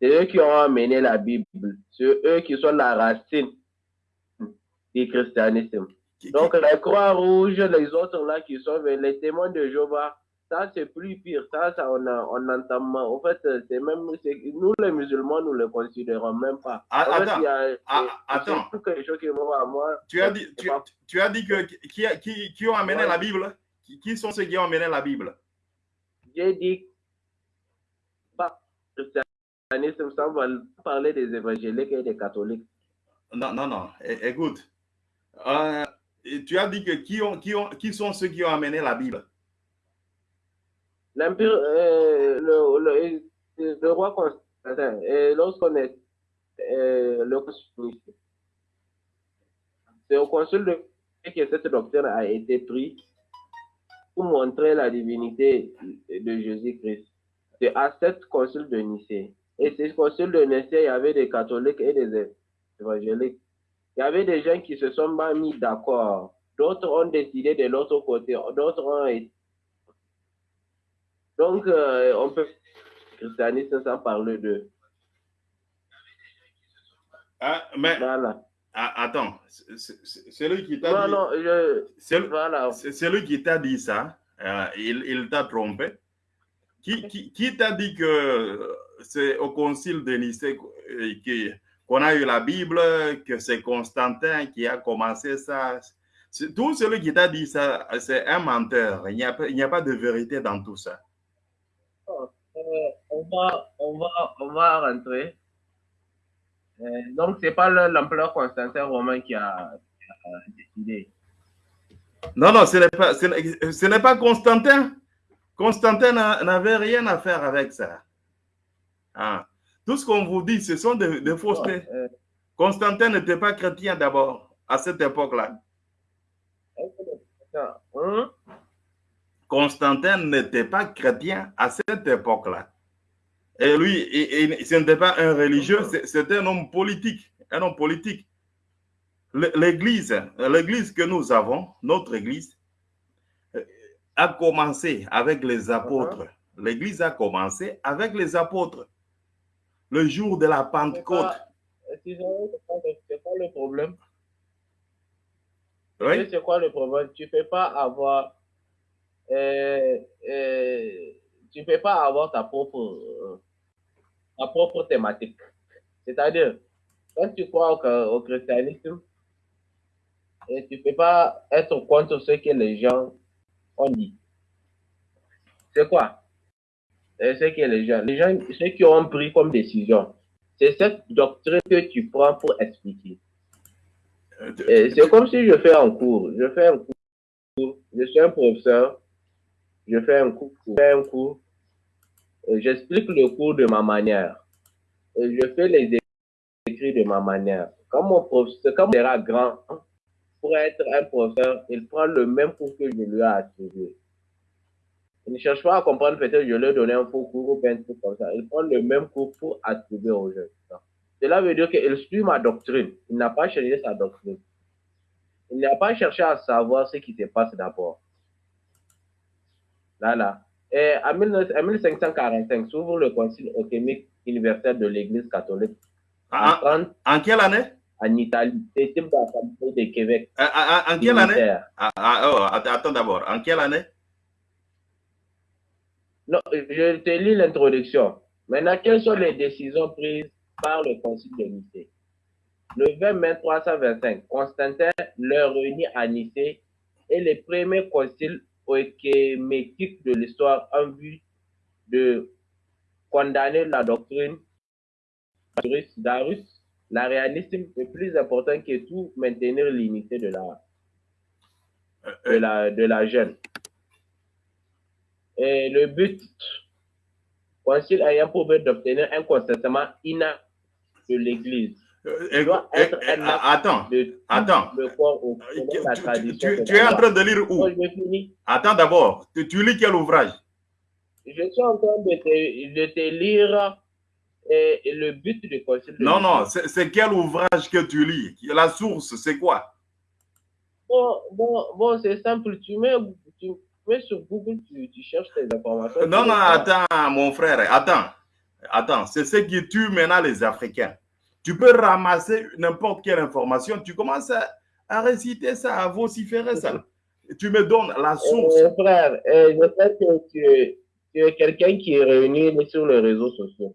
C'est eux qui ont amené la Bible. C'est eux qui sont la racine du christianisme. Donc, les croix rouges, les autres là qui sont les témoins de Jéhovah, ça c'est plus pire. Ça, ça on, a, on entend. En fait, c'est même. Nous, les musulmans, nous ne le considérons même pas. Ah, en attends. fait, il y a, Ah, attends. quelque chose qui à moi. Tu as dit, tu, tu as dit que qui, qui, qui ont amené Ouais. la Bible? Qui, qui sont ceux qui ont amené la Bible? J'ai dit christianisme sans parler des évangéliques et des catholiques. Non, non, non. É- Écoute. Euh, tu as dit que qui, ont, qui, ont, qui sont ceux qui ont amené la Bible? L'empire, euh, le, le, le roi Constantin, et lorsqu'on est euh, le consul, c'est au consul de que cette doctrine a été prise pour montrer la divinité de Jésus-Christ. C'est à cette consul de Nicée. Et ce consul de Nicée, il y avait des catholiques et des évangéliques. Il y avait des gens qui se sont pas mis d'accord. D'autres ont décidé de l'autre côté. D'autres ont été donc, euh, on peut christianisme sans parler de. Ah, Mais Voilà. ah, attends, c'est- c'est c'est celui qui t'a dit, non, je. c'est- Voilà. c'est celui qui t'a dit ça, euh, il, il t'a trompé. Qui, qui, qui t'a dit que c'est au concile de Nicée euh, qu'on a eu la Bible, que c'est Constantin qui a commencé ça Tout celui qui t'a dit ça, c'est un menteur. Il n'y a, pas- a pas de vérité dans tout ça. Euh, on, va, on, va, on va rentrer. Euh, donc, c'est pas le- l'empereur Constantin Romain qui a, qui a décidé. Non, non, ce n'est pas, ce n'est- ce n'est pas Constantin. Constantin n'a- n'avait rien à faire avec ça. Ah. Tout ce qu'on vous dit, ce sont des, des faussetés. Euh, Constantin n'était pas chrétien d'abord, à cette époque-là. hein? Constantin n'était pas chrétien à cette époque-là. Et lui, ce n'était pas un religieux, c'était un homme politique. Un homme politique. L'église, l'église que nous avons, notre église, a commencé avec les apôtres. L'église a commencé avec les apôtres. Le jour de la Pentecôte. c'est quoi le problème? Oui? C'est quoi le problème? Tu ne peux pas avoir. euh, euh, tu peux pas avoir ta propre, euh, ta propre thématique. C'est-à-dire, quand tu crois au, au christianisme, et tu ne peux pas être contre ce que les gens ont dit. C'est quoi? C'est ce que les gens, les gens, ceux qui ont pris comme décision, c'est cette doctrine que tu prends pour expliquer. C'est comme si je fais un cours. Je fais un cours. Je suis un professeur. Je fais un cours. Je fais un cours. J'explique le cours de ma manière. Je fais les écrits de ma manière. Quand mon professeur, quand mon grand, pour être un professeur, il prend le même cours que je lui ai attribué. Il ne cherche pas à comprendre, peut-être je ai donné un faux cours ou bien un truc comme ça. Il prend le même cours pour attribuer aux jeunes. Cela veut dire qu'il suit ma doctrine. Il n'a pas changé sa doctrine. Il n'a pas cherché à savoir ce qui se passe d'abord. Là, là. Et en 19 en 1545 s'ouvre le Concile œcuménique universel de l'Église catholique en, En, quelle année? en Italie. C'est de Québec. En, en- quelle année? Ah, ah, oh, att- attends d'abord. En quelle année? Non, je te lis l'introduction. Maintenant, quelles sont les décisions prises par le Concile de Nicée? Le 20 mai 325, Constantin le réunit à Nicée et les premiers conciles œcuméniques de l'histoire en vue de condamner la doctrine d'Arus. L'arianisme est plus important que tout maintenir l'unité de la, Euh, de la, de la jeune. Et le but, concile ayant pour but d'obtenir un consentement inacte de l'Église. euh, être un Attends, de attends. le corps au Tu, es en train de lire où? Attends d'abord. Tu, tu lis quel ouvrage? Je suis en train de te, de te lire et, et le but du concile. Non, non, c'est c'est quel ouvrage que tu lis? La source, c'est quoi? Bon, bon, bon c'est simple. Tu mets, tu sur Google, tu, tu cherches tes informations. Non, non, vois. attends, mon frère, attends. Attends, c'est ce qui tue maintenant les Africains. Tu peux ramasser n'importe quelle information, tu commences à, réciter ça, à vociférer ça. Tu me donnes la source. Euh, frère, euh, je sais que tu, es quelqu'un qui est réuni sur les réseaux sociaux.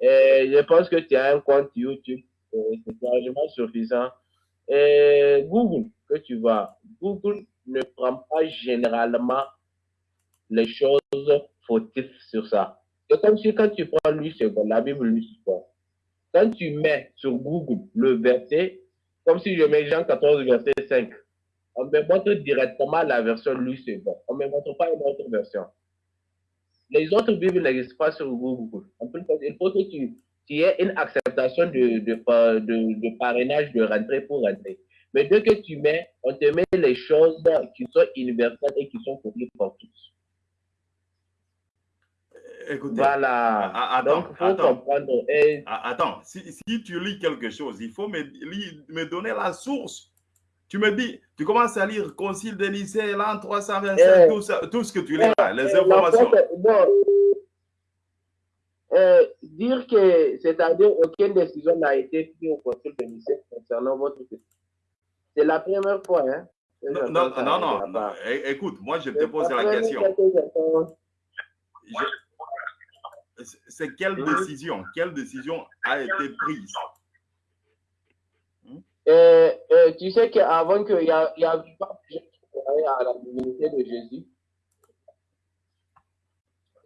Et je pense que tu as un compte YouTube. C'est largement suffisant. Et Google, que tu vas, Google ne prend pas généralement les choses fautives sur ça. C'est comme si quand tu prends lui secondes, la Bible lui secondes, quand tu mets sur Google le verset, comme si je mets Jean 14, verset 5, on me montre directement la version lui seconde. On ne me montre pas une autre version. Les autres Bibles n'existent pas sur Google. il faut que tu, aies une acceptation de, de, de, parrainage de rentrer pour rentrer. Mais dès que tu mets, on te met les choses qui sont universelles et qui sont connues par tous. Écoutez, voilà. Attends, Donc, faut attends, comprendre. Attends, si, si, tu lis quelque chose, il faut me, me donner la source. Tu me dis, tu commences à lire Concile de Nicée, l'an 325, eh, tout, ça, tout, ce que tu lis là, les eh, informations. Euh, dire que, c'est-à-dire, aucune décision n'a été prise au Concile de Nicée concernant votre C'est la première fois, hein? Non, non, non, non, écoute, moi je te pose la question. C'est quelle décision, quelle décision a été prise? Euh, euh, tu sais qu'avant qu'il y, a, y avait pas à la divinité de Jésus,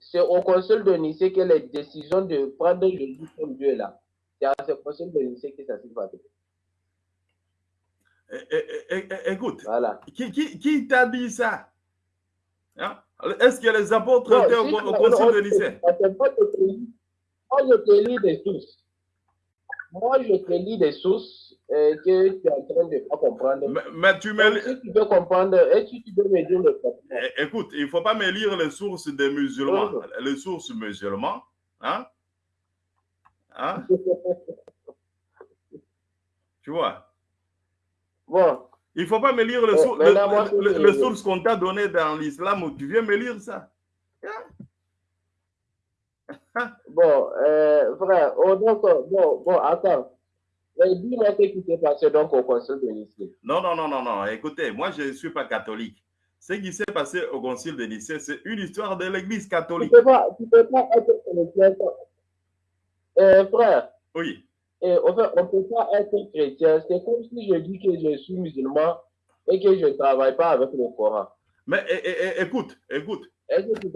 c'est au conseil de Nicée que les décisions de prendre Jésus comme Dieu là. C'est à ce conseil de Nicée que ça s'est passé. Écoute, voilà. qui, qui, qui t'a dit ça? Hein? Est-ce que les apôtres étaient au, au conseil de Nicée? Moi, je te lis des sources. Moi, je te lis des sources euh, que tu es en train de pas comprendre. Mais, tu me... Si tu veux comprendre, et tu, tu peux me dire le eh, Écoute, il ne faut pas me lire les sources des musulmans. Les sources musulmans, hein? Hein? tu vois? Bon. Il ne faut pas me lire sources, les, sources qu'on t'a données dans l'islam tu viens me lire ça. bon, euh, frère, oh, donc, bon, bon, attends. Dis-moi ce qui s'est passé donc au Concile de Nicée. Non, non, non, non, non. Écoutez, moi, je ne suis pas catholique. Ce qui s'est passé au Concile de Nicée, c'est une histoire de l'Église catholique. Tu ne peux, pas, peux pas être chrétien. Euh, frère. Oui. Et, on ne peut pas être chrétien. C'est comme si je dis que je suis musulman et que je ne travaille pas avec le Coran. Mais écoute, écoute.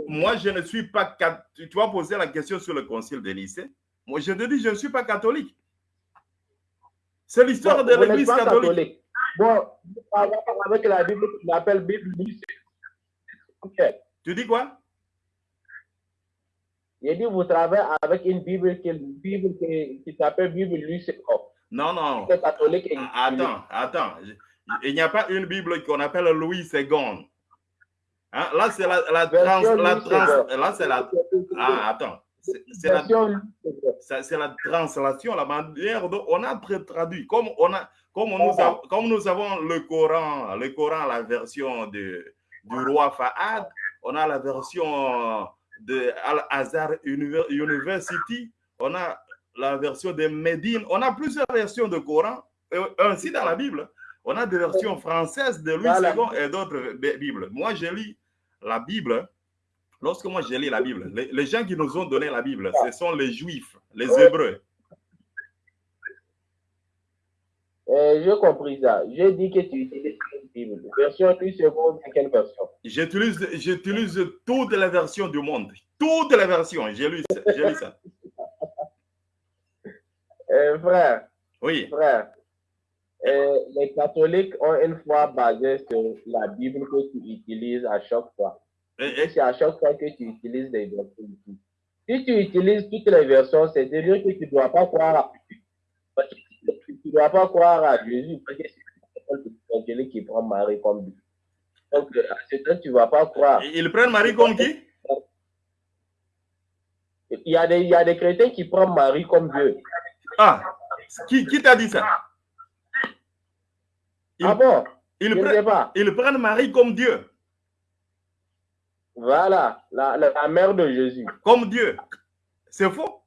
Moi, je ne suis pas catholique. Tu vas poser la question sur le Concile de Nicée. Moi, je te dis, je ne suis pas catholique. C'est l'histoire de l'Église catholique. Bon, avec la Bible qu'on appelle Bible okay. Tu dis quoi? Il dit vous travaillez avec une Bible qui, Bible qui, s'appelle Bible Lucero. Non, non. Catholique attends, attends. Il n'y a pas une Bible qu'on appelle Louis II. Hein? Là, c'est la, la, trans, la trans, là, c'est la. Ah, attends. C'est la, la, translation, la manière dont on a traduit. Comme, on a, comme, nous, comme nous avons le Coran, le Coran, la version de, du roi Fahad, on a la version de Al-Azhar University, on a la version de Médine, on a plusieurs versions de Coran, ainsi dans la Bible. On a des versions françaises de Louis II et d'autres Bibles. Moi, je lis la Bible Lorsque moi j'ai lu la Bible, les, gens qui nous ont donné la Bible, ce sont les Juifs, les Hébreux. Euh, J'ai compris ça. J'ai dit que tu utilises Bible. Version quelle version? J'utilise, j'utilise toutes les versions du monde. Toutes les versions. J'ai lu, lu ça. Euh, frère. Oui. Frère. Euh, les catholiques ont une foi basée sur la Bible que tu utilises à chaque fois. Et, c'est à chaque fois que tu utilises des versions. Si tu utilises toutes les versions, c'est-à-dire que tu ne dois pas croire à, tu dois pas croire à Jésus, parce que c'est qui prend Marie comme Dieu. Donc, à ce temps, tu ne vas pas croire. Ils prennent Marie comme qui? Il y, a des, il y a des chrétiens qui prennent Marie comme Dieu. Ah, qui, qui t'a dit ça? Ah bon? ils, prennent, ils prennent Marie comme Dieu. Voilà, la, la, mère de Jésus. Comme Dieu. C'est faux?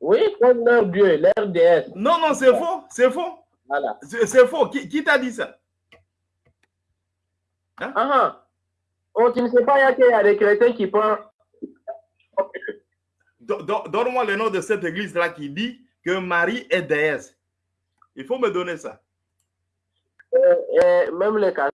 Oui, comme leur Dieu, leur déesse. Non, non, c'est faux, c'est faux. Voilà. C'est faux. Qui, qui t'a dit ça hein? Ah, ah. Oh, tu ne sais pas qu'il y a des chrétiens qui pensent. Donne-moi le nom de cette église-là qui dit que Marie est déesse. Il faut me donner ça. Euh, euh, même les la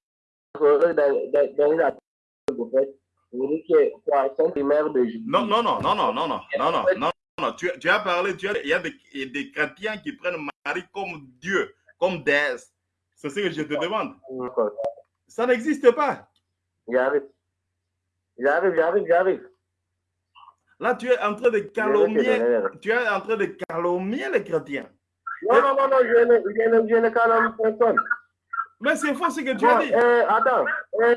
non, non, non, non, non, non, non, non, non, non, non, tu, tu as parlé, tu as, il y a des, des chrétiens qui prennent Marie comme Dieu, comme déesse. C'est ce que je te demande. Ça n'existe pas. J'arrive. J'arrive, j'arrive, j'arrive. Là, tu es en train de calomnier, tu es en train de calomnier les chrétiens. Non, non, non, non, je ne, je ne, je ne calomnie personne. Mais c'est faux ce que tu as dit. Euh, attends, euh,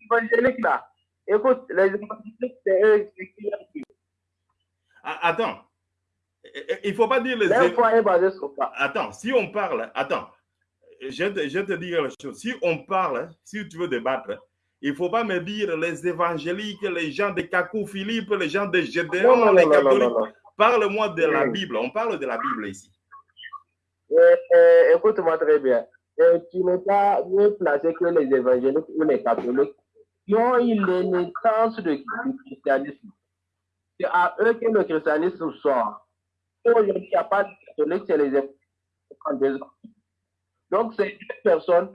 évangéliques là, écoute, les évangéliques, c'est eux qui ah, Attends, il ne faut pas dire les Attends, si on parle, attends, je te, je te dis la chose. Si on parle, si tu veux débattre, il ne faut pas me dire les évangéliques, les gens de Kakou Philippe, les gens de Gédéon, les catholiques. Parle-moi de la Bible. On parle de la Bible ici. Euh, euh, écoute-moi très bien. Euh, tu n'es pas mieux placé que les évangéliques ou les catholiques qui ont eu naissance du christianisme. C'est à eux que le christianisme sort. Aujourd'hui, il n'y a de catholiques, c'est les évangéliques. Donc, c'est une personne.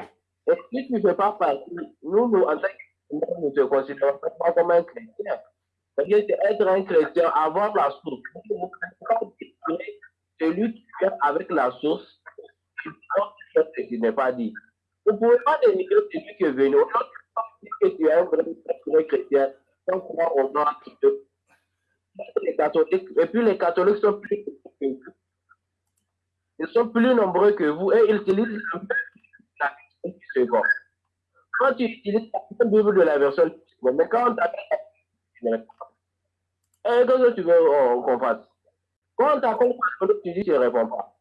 Et si tu ne fais pas partie, nous, nous en tant que nous ne te considérons pas comme un chrétien. C'est être un chrétien, avoir la source. Celui qui vient avec la source, ce qui n'est pas dit. Vous ne pouvez pas dénigrer celui qui est venu. que tu es un vrai chrétien, sans croire au nom de les catholiques. Et puis les catholiques sont plus. Ils sont plus nombreux que vous et ils utilisent la version second. Quand tu utilises la Bible de la version mais quand on t'appelle, qu'est-ce que tu veux qu'on fasse? Quand on t'appelle, tu dis tu ne réponds pas.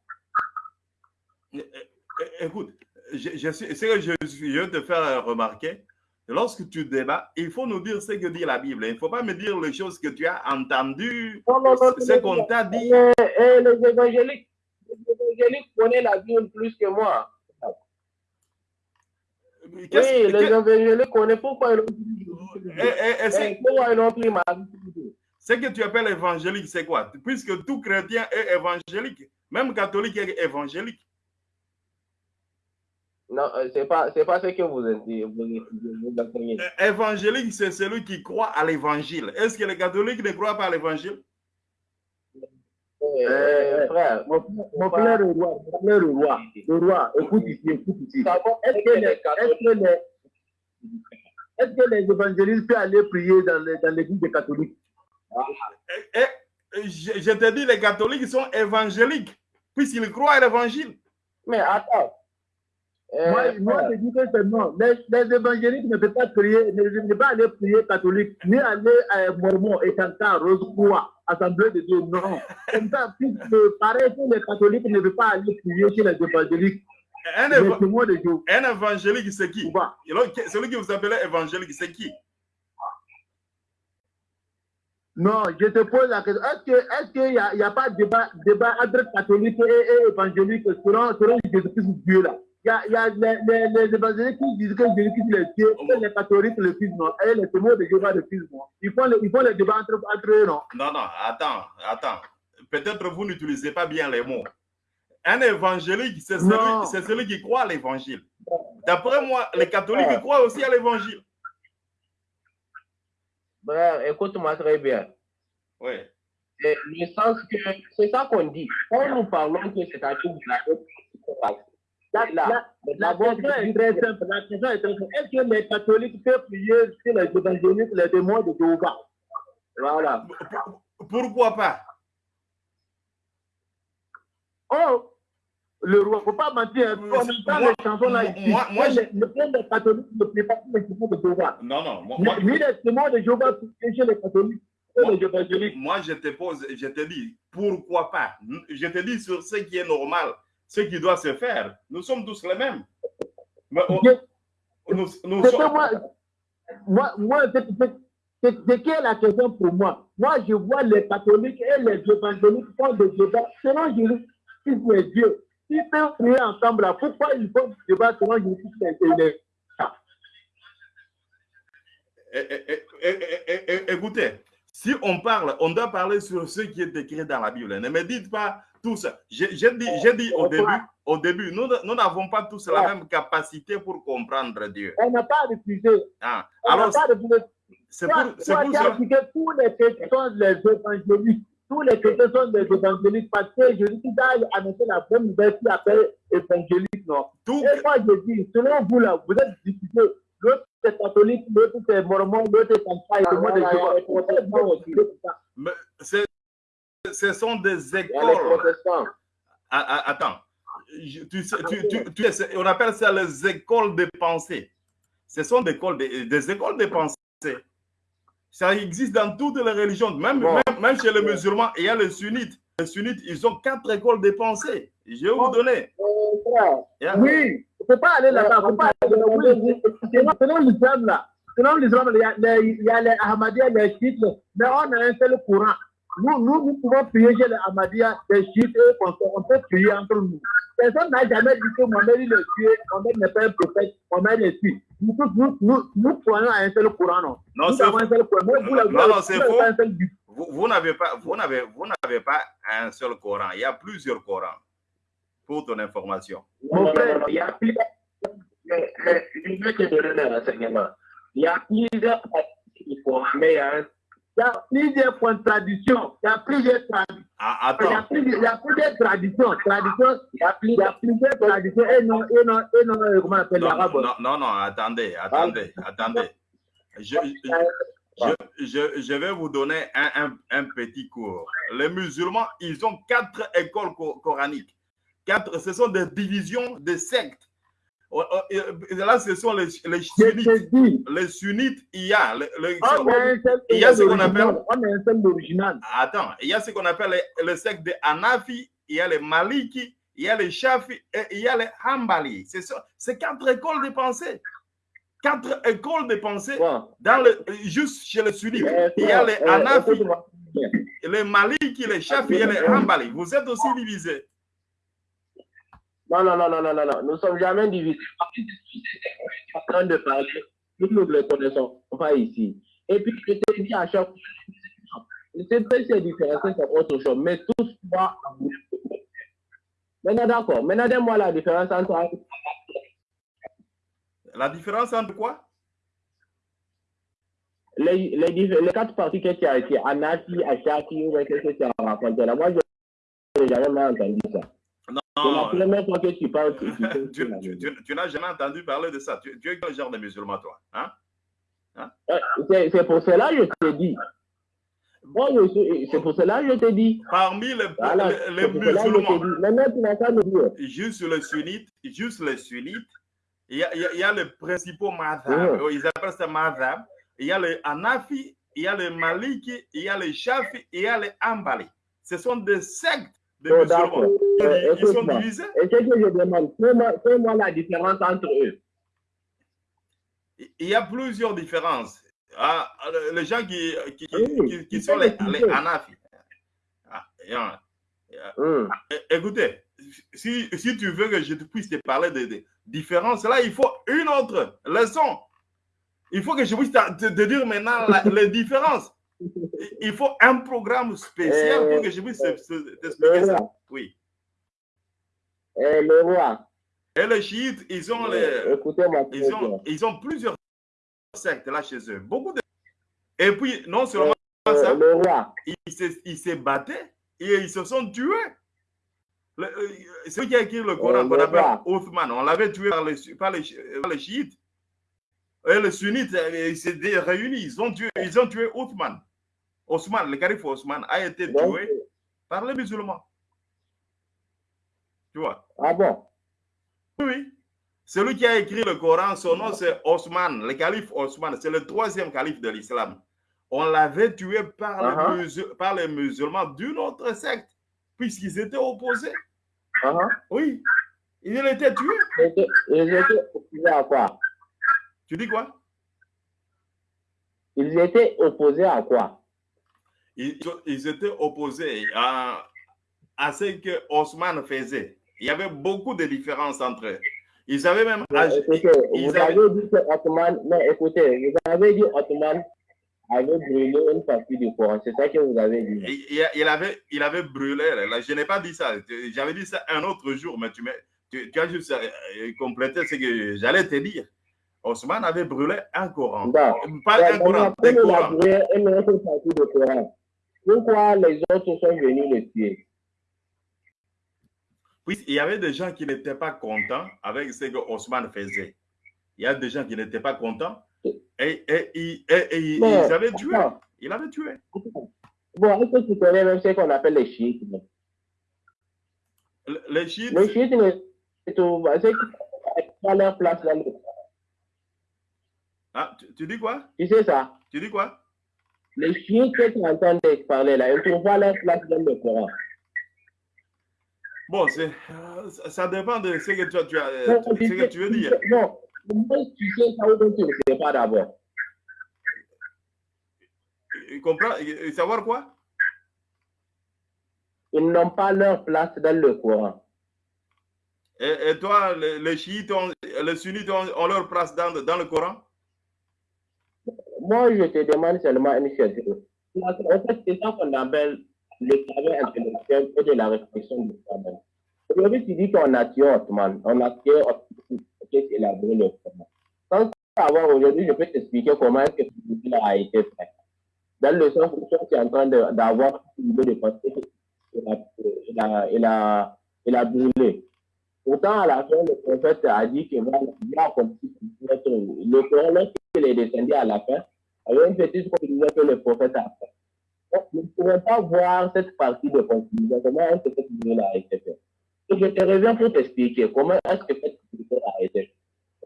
Écoute, je, je, ce que je, je veux te faire remarquer, lorsque tu débats, il faut nous dire ce que dit la Bible. Il ne faut pas me dire les choses que tu as entendues, ce qu'on t'a dit. Et, les évangéliques, les évangéliques connaissent la Bible plus que moi. Oui, les évangéliques connaissent pourquoi ils ont pris, pourquoi ils ont pris ma Ce que tu appelles évangélique, c'est quoi? Puisque tout chrétien est évangélique, même catholique est évangélique. Non, euh, c'est pas, c'est pas ce que vous dites. Vous, euh, Évangélique, c'est celui qui croit à l'évangile. Est-ce que les catholiques ne croient pas à l'évangile? Euh, frère, mon, mon frère le roi, mon frère le roi, le roi, écoute ici, écoute ici. Est-ce que, les, est les, est que les évangélistes peuvent aller prier dans l'église des catholiques? Et, eh, eh, je, je te dis, les catholiques sont évangéliques, puisqu'ils croient à l'évangile. Mais attends, moi, moi, je dis que c'est non. Les, les, évangéliques ne peuvent pas prier, ne, ne peuvent pas aller prier catholique, ni aller à Mormon et Cancan, Rose-Croix, Assemblée de Dieu. Non. Comme ça, puisque pareil que les catholiques ne peuvent pas aller prier chez les évangéliques. Un, éva un évangélique, c'est qui? Celui que vous appelez évangélique, c'est qui? Non, je te pose la question. Est-ce qu'il est n'y a, y a pas de débat, débat entre catholiques et, et évangéliques selon, selon Jésus-Christ Dieu là? Il y a, y a les, les, les, évangéliques qui disent que Jésus-Christ est le Dieu, et les catholiques le Fils, non, et les témoins de Jéhovah le Fils, non. Ils font, les, ils font les débats entre, entre eux, non. Non, non, attends, attends. Peut-être vous n'utilisez pas bien les mots. Un évangélique, c'est celui, celui, qui croit à l'évangile. D'après moi, les catholiques croient aussi à l'évangile. Bref, écoute-moi très bien. Oui. Le sens que c'est ça qu'on dit. Quand nous parlons que c'est à tout la la, la, la, question est très simple. La question est très simple. Est-ce que les catholiques peuvent prier sur les évangélistes, les démons de Jéhovah? Voilà. Pourquoi pas? Oh, le roi, il ne faut pas mentir. On entend les chansons là ici. Moi, moi les, les catholiques ne prient pas les démons de Jéhovah. Non, non. Moi, ni les démons de Jéhovah chez les catholiques. Moi, moi, je te pose, je te dis, pourquoi pas? Je te dis sur ce qui est normal ce qui doit se faire. Nous sommes tous les mêmes. Mais on, nous, nous sommes... moi, moi, moi C'est ce qui est la question pour moi. Moi, je vois les catholiques et les évangéliques font des débats selon Jésus-Christ et Dieu. S'ils peuvent prier ensemble, là, pourquoi ils font des débats selon Jésus-Christ et les Écoutez, si on parle, on doit parler sur ce qui est écrit dans la Bible. Ne me dites pas tout ça. J'ai dit, dit au début, au début, nous n'avons pas tous la même capacité pour comprendre Dieu. On n'a pas refusé. Ah, On n'a alors, c'est pour, pour tu as ça. dit que tous les chrétiens sont les évangéliques. Tous les chrétiens sont des évangéliques parce que Jésus a annoncé la bonne nouvelle qui appelle évangélique. Non? Tout, Et moi, je dis, selon vous, là, vous êtes discuté. L'autre, c'est catholique, l'autre, c'est mormon, l'autre, c'est santa, et moi, je c'est- ce sont des écoles. Ah, ah, Attends, Je- tu sais- tu- tu- tu sais, on appelle ça les écoles de pensée. Ce sont des écoles de, des écoles de pensée. Ça existe dans toutes les religions, même, Bon. même, même chez les musulmans, il y a les sunnites. Les sunnites, ils ont quatre écoles de pensée. Je vais vous donner. Oui, il ne faut pas aller là-bas. il ne faut pas aller là-bas. Selon, l'islam, là, selon l'islam, il y a les, il y a les Ahmadiyya, les chiites, mais on a un seul courant. Nous, nous, nous pouvons prier chez les Ahmadiyya, les chiites, on, peut- prier entre nous. Personne n'a jamais dit que Mohamed il est tué, Mohamed n'est pas un prophète, Mohamed est tué. Nous, tous, nous, nous, nous croyons à un seul courant, non Non, c'est avons un seul courant. Mais vous, là, vous Non, non, c'est faux. Vous, vous n'avez pas, vous n'avez, vous n'avez pas un seul Coran. Il y a plusieurs Corans. Pour ton information. Non, Mon non, frère, non, non, il y a plusieurs. Je vais te donner un renseignement. Il y a plusieurs parties du Coran, mais il y a un. Il y a plusieurs contradictions. Il y a plusieurs traditions. Ah, Il y a plusieurs, il y a plusieurs traditions. traditions il, y a plus- il y a plusieurs traditions. Et non, et non, et non, euh, comment on appelle non, l'arabe? non, non, non, attendez, attendez, attendez. Je, je, je, je vais vous donner un, un, un petit cours. Les musulmans, ils ont quatre écoles co- coraniques. Quatre, ce sont des divisions, des sectes. Oh, oh, et Là, ce sont les, les sunnites. Les sunnites, il y a. le- le- on Il y a ce qu'on appelle- On a un original. Attends, il y a ce qu'on appelle les, les sectes des Hanafi, il y a les Maliki, il y a les Shafi et il y a les Hanbali. C'est ça- c'est quatre écoles de pensée. Quatre écoles de pensée dans le, juste chez les sunnites. euh, Il y a les frère, euh, Hanafi, les Maliki, les Shafi et les Hanbali. Vous êtes aussi divisés. Non, non, non, non, non, non, non. Nous ne sommes jamais divisés. En train de parler. Nous ne les connaissons pas ici. Et puis, je te dis à chaque fois, c'est très c'est différent, c'est autre chose. Mais tous trois. Maintenant, d'accord. Maintenant, donne-moi la différence entre. La différence entre quoi? Les, les, les quatre parties que tu as été, Anafi, Ashaki, ou qu'est-ce que tu as raconté là? Moi, je n'ai jamais entendu ça. C'est la Non, première fois que tu parles. tu- tu- tu, tu- tu- tu n'as jamais entendu parler de ça. Tu, es quel genre de musulman, toi hein? Euh, C'est c'est pour cela que je te dis. C'est pour cela que je te dis. Parmi les, Voilà, musulmans. Maintenant, juste les sunnites, juste les sunnites, il y a, il y les principaux madhab, Mhm. ils appellent ça madhab, il y a les Hanafi, il y a les Maliki, il y a les Shafi, il y a les Ambali. Ce sont des sectes de Oh, musulmans. Ils, Euh, ils sont divisés. Et ce que je demande, fais-moi la différence entre eux. Il y a plusieurs différences. Ah, les gens qui, qui, qui- Oui, sont les, les. Ah, yeah. Hum. Écoutez, si, si tu veux que je puisse te parler de, de différences, là, il faut une autre leçon. Il faut que je puisse te, dire maintenant la- les différences. Il faut un programme spécial pour que je puisse te- te- t'expliquer ça. Oui. Le roi, Et les chiites, ils ont, les, écoutez-moi. ils ont, ils ont plusieurs sectes là chez eux. Beaucoup de... Et puis, non seulement Euh, ça, le roi, ils se, ils se battaient et ils se sont tués. Le- euh, celui qui a écrit le Coran, qu'on appelle. Othman, on l'avait tué par les, par les, par les chiites. Et les sunnites, euh, ils s'étaient réunis, ils ont tué, ils ont tué Othman. Osman, le calife Osman a été tué par les musulmans. Tu vois? Ah bon, Oui. Celui qui a écrit le Coran, son nom c'est Osman, le calife Osman, c'est le troisième calife de l'islam. On l'avait tué par, les Uh-huh. par les musulmans d'une autre secte, puisqu'ils étaient opposés. Ah. Oui. Il était tué. Et que- et je te opposé à quoi? Tu dis quoi? Ils étaient opposés à quoi? Ils, ils étaient opposés à, à ce que Osman faisait. Il y avait beaucoup de différences entre eux. Ils avaient même. Agi- écoutez, ils vous avaient- avez dit que Ottoman, mais écoutez, vous avez dit Ottoman avait brûlé une partie du Coran. C'est ça que vous avez dit. il, avait, il avait brûlé. Je n'ai pas dit ça. J'avais dit ça un autre jour, mais tu, tu, tu as juste euh, complété ce que j'allais te dire. Osman avait brûlé un Coran. Bon. Pas Ouais, un Coran, des Corans. brûlé une autre partie du Coran, pourquoi les autres sont venus le tuer? Puis il y avait des gens qui n'étaient pas contents avec ce que Osman faisait. Il y a des gens qui n'étaient pas contents et, et, ils avaient tué. Il avait tué. Bon, est-ce que tu connais même ce qu'on appelle les chiites Le- Les chiites, Les chiites, c'est ont leur place dans le Ah, tu, tu dis quoi? Tu sais ça? Tu dis quoi? Les chiites que tu entends parler là, ils trouvent pas leur place dans le Coran. Bon, euh, ça dépend de ce que tu, tu euh, Non, ce tu que tu veux tu dire. Non, tu sais ça ou tu ne sais pas d'abord. Tu comprends Savoir quoi? Ils n'ont pas leur place dans le Coran. et, et toi, les, les chiites, ont- les sunnites ont, ont leur place dans, dans le Coran? Moi, je te demande seulement une chose. En fait, c'est ça qu'on appelle le travail intellectuel et de la réflexion du travail. Aujourd'hui, tu dis qu'on a tué Ottoman, on a tué Ottoman, qui élaboré le Coran. Sans savoir aujourd'hui, je peux t'expliquer comment est-ce que ce a été fait. Dans le sens où tu es en train d'avoir une idée de a, il a, il brûlé. Pourtant, à la fin, le prophète a dit que voilà, il a accompli le Coran, lorsqu'il est descendu à la fin, avait une petite conclusion que le prophète a fait. Nous ne pouvons pas voir cette partie de conclusion, comment est-ce que cette vidéo a été faite? Je te reviens pour t'expliquer comment est-ce que cette vidéo a été faite.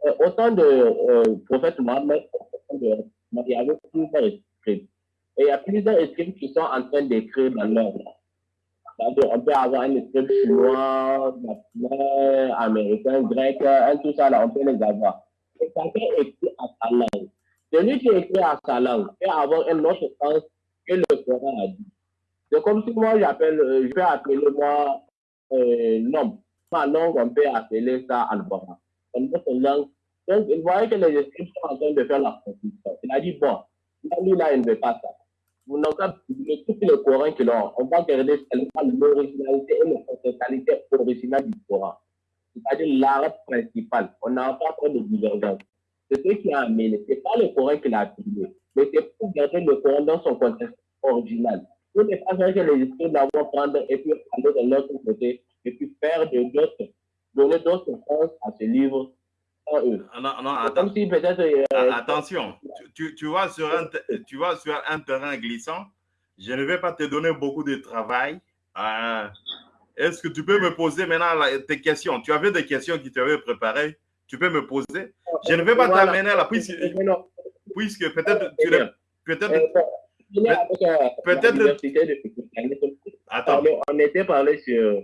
Euh, autant de euh, prophète Mohammed, autant de, il y avait plusieurs scripts. Et il y a plusieurs scripts qui sont en train d'écrire dans. C'est-à-dire, on peut avoir un script chinois, japonais, américain, grec, un, tout ça là, on peut les avoir. Et chacun écrit à sa langue. Celui qui écrit à sa langue peut avoir un autre sens que le Coran a dit. C'est comme si moi j'appelle, euh, je peux appeler moi euh, nom. Ma langue, on peut appeler ça Albora. C'est notre langue. Donc, il voyait que les esprits sont en train de faire la confusion. Il a dit, bon, là, lui, là, il ne veut pas ça. Vous publié tout le Coran qu'il a. On va regarder seulement l'originalité et la fonctionnalité originale du Coran. C'est-à-dire l'arabe principal. On n'a pas trop de divergence. C'est ce qui a amené. Ce n'est pas le Coran qu'il a publié, mais c'est pour garder le Coran dans son contexte original. Pour ne pas que les esprits vont prendre et puis aller de l'autre côté et puis faire de d'autres, donner d'autres sens à ce livre sans eux. Ah, Non, non, attends. Si euh, Ah, Attention, tu, tu, vas sur un, tu vas sur un terrain glissant. Je ne vais pas te donner beaucoup de travail. Ah, Est-ce que tu peux me poser maintenant la- tes questions? Tu avais des questions qui t'avaient préparées. Tu peux me poser. Je ne vais pas Voilà. t'amener puisque, euh, non, puisque peut-être tu n'es- euh, peut-être avec, euh, peut-être- attends, On était parlé sur.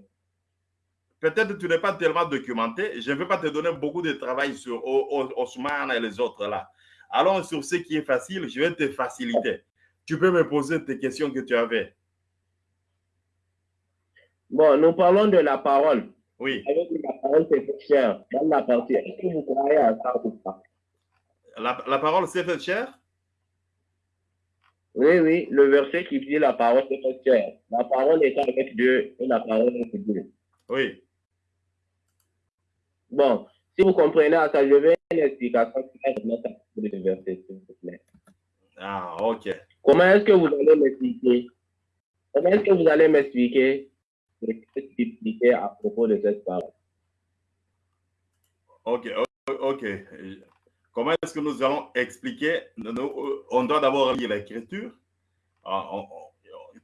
peut-être tu n'es pas tellement documenté. Je ne vais pas te donner beaucoup de travail sur Osman et les autres là. Allons sur ce qui est facile. Je vais te faciliter. Tu peux me poser tes questions que tu avais. Bon, nous parlons de la parole. Oui. Avec la parole, c'est cher. Dans la partie, est-ce que vous croyez à ça ou pas? La, la parole s'est faite chère Oui, oui, le verset qui dit la parole, c'est fait cher. La parole est avec Dieu et la parole est avec Dieu. Oui. Bon, si vous comprenez à ça, je vais une explication claire de ce verset, s'il vous plaît. Ah, ok. Comment est-ce que vous allez m'expliquer? Comment est-ce que vous allez m'expliquer ce à propos de cette parole? Ok, ok. Comment est-ce que nous allons expliquer Nous, On doit d'abord lire l'écriture, on-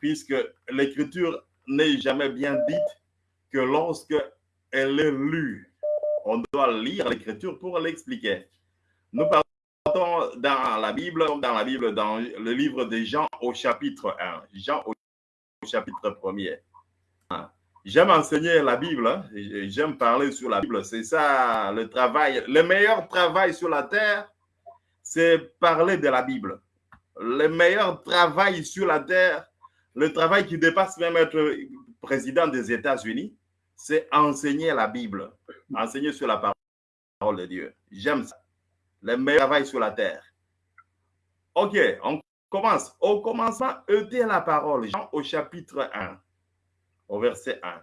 puisque l'écriture n'est jamais bien dite que lorsque elle est lue. On doit lire l'écriture pour l'expliquer. Nous partons dans la Bible, dans la Bible, dans le livre de Jean au chapitre 1. Jean au chapitre 1er. J'aime enseigner la Bible, hein. j'aime parler sur la Bible. C'est ça le travail. Le meilleur travail sur la terre, c'est parler de la Bible. le meilleur travail sur la terre, le travail qui dépasse même être président des États-Unis, c'est enseigner la Bible, enseigner sur la parole de Dieu. J'aime ça. Le meilleur travail sur la terre. Ok, on commence. Au commencement était la parole. Jean au chapitre 1, au verset 1.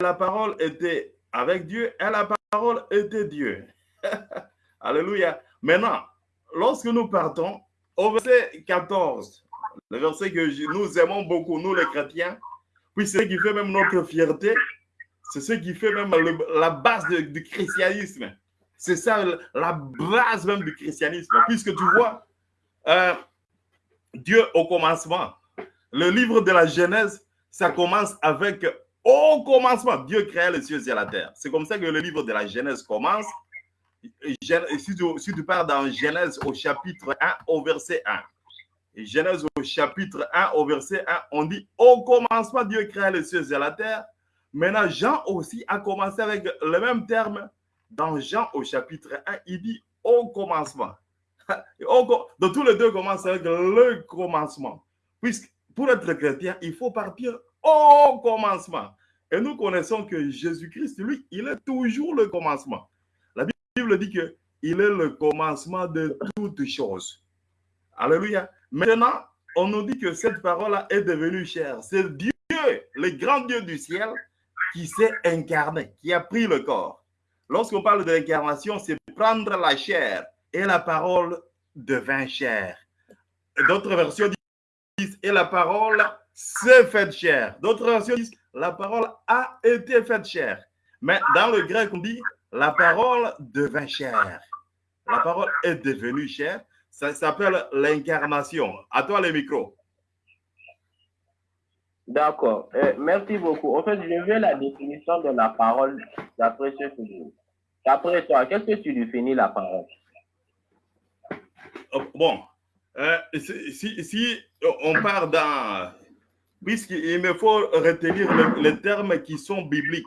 La parole était avec Dieu et la parole était Dieu. Alléluia. Maintenant, lorsque nous partons au verset 14, le verset que nous aimons beaucoup, nous les chrétiens, puis c'est ce qui fait même notre fierté, c'est ce qui fait même la base du christianisme. C'est ça la base même du christianisme. Puisque tu vois, euh, Dieu au commencement, le livre de la Genèse, ça commence avec au commencement, Dieu créa les cieux et la terre. C'est comme ça que le livre de la Genèse commence. Si tu, pars dans Genèse au chapitre 1 au verset 1, Genèse au chapitre 1 au verset 1, on dit au commencement, Dieu créa les cieux et la terre. Maintenant, Jean aussi a commencé avec le même terme. Dans Jean au chapitre 1, il dit au commencement. Donc, tous les deux commencent avec le commencement. Puisque pour être chrétien, il faut partir au commencement. Et nous connaissons que Jésus-Christ, lui, il est toujours le commencement. La Bible dit que il est le commencement de toutes choses. Alléluia. Maintenant, on nous dit que cette parole est devenue chère. C'est Dieu, le grand Dieu du ciel, qui s'est incarné, qui a pris le corps. Lorsqu'on parle de l'incarnation, c'est prendre la chair et la parole devint chair. D'autres versions disent et la parole s'est faite chair. D'autres versions disent la parole a été faite chair. Mais dans le grec, on dit la parole devint chair. La parole est devenue chair. Ça s'appelle l'incarnation. À toi les micros. D'accord. Euh, merci beaucoup. En fait, je veux la définition de la parole d'après ce que je D'après toi, qu'est-ce que tu définis la parole? Oh, Bon, euh, si, si, on part dans puisqu'il me faut retenir les, termes qui sont bibliques.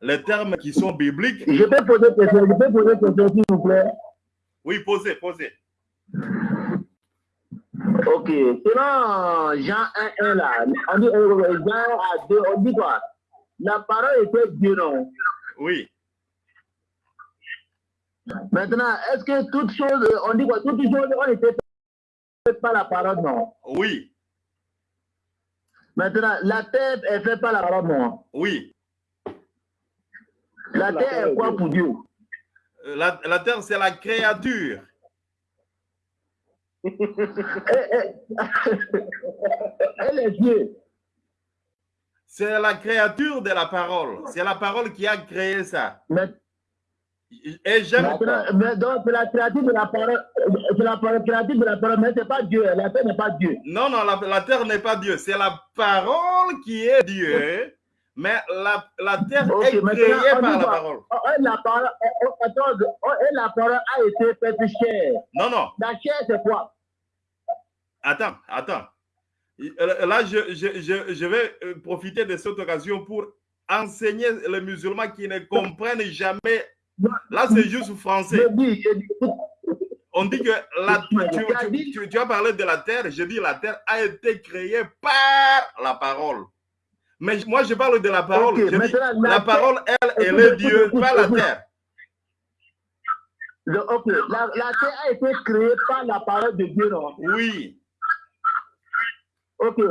Les termes qui sont bibliques. Je peux poser une question, je peux poser une question, s'il vous plaît. Oui, posez, posez. Ok, selon Jean 1, 1 là, on dit Jean à 2, on dit quoi? La parole était Dieu, non Oui. Maintenant, est-ce que toutes choses, on dit quoi? Toutes choses, on était par la parole, non Oui. Maintenant, la terre est faite par la parole, non Oui. La, terre est quoi pour Dieu? Euh, la, la terre, c'est la créature. Elle est Dieu. C'est la créature de la parole. C'est la parole qui a créé ça. Mais, Et j'aime. Donc, la créature de la parole. C'est la créature de la parole, mais ce n'est pas Dieu. La terre n'est pas Dieu. Non, non, la, la terre n'est pas Dieu. C'est la parole qui est Dieu. Mais la, la terre est créée par la parole. Oh, oh, la parole, oh, la parole a été faite chair. Non, non. La chair, c'est quoi? Attends, attends. Euh, là, je, je, je, je, vais euh, profiter de cette occasion pour enseigner les musulmans qui ne comprennent jamais. Là, c'est juste français. On dit que la, tu, tu, tu, as parlé de la terre. Je dis la terre a été créée par la parole. Mais moi, je parle de la parole. je dis, la, la parole, elle, elle est Dieu, pas la terre. La, la, terre a été créée par la parole de Dieu, non? Oui. Ok, et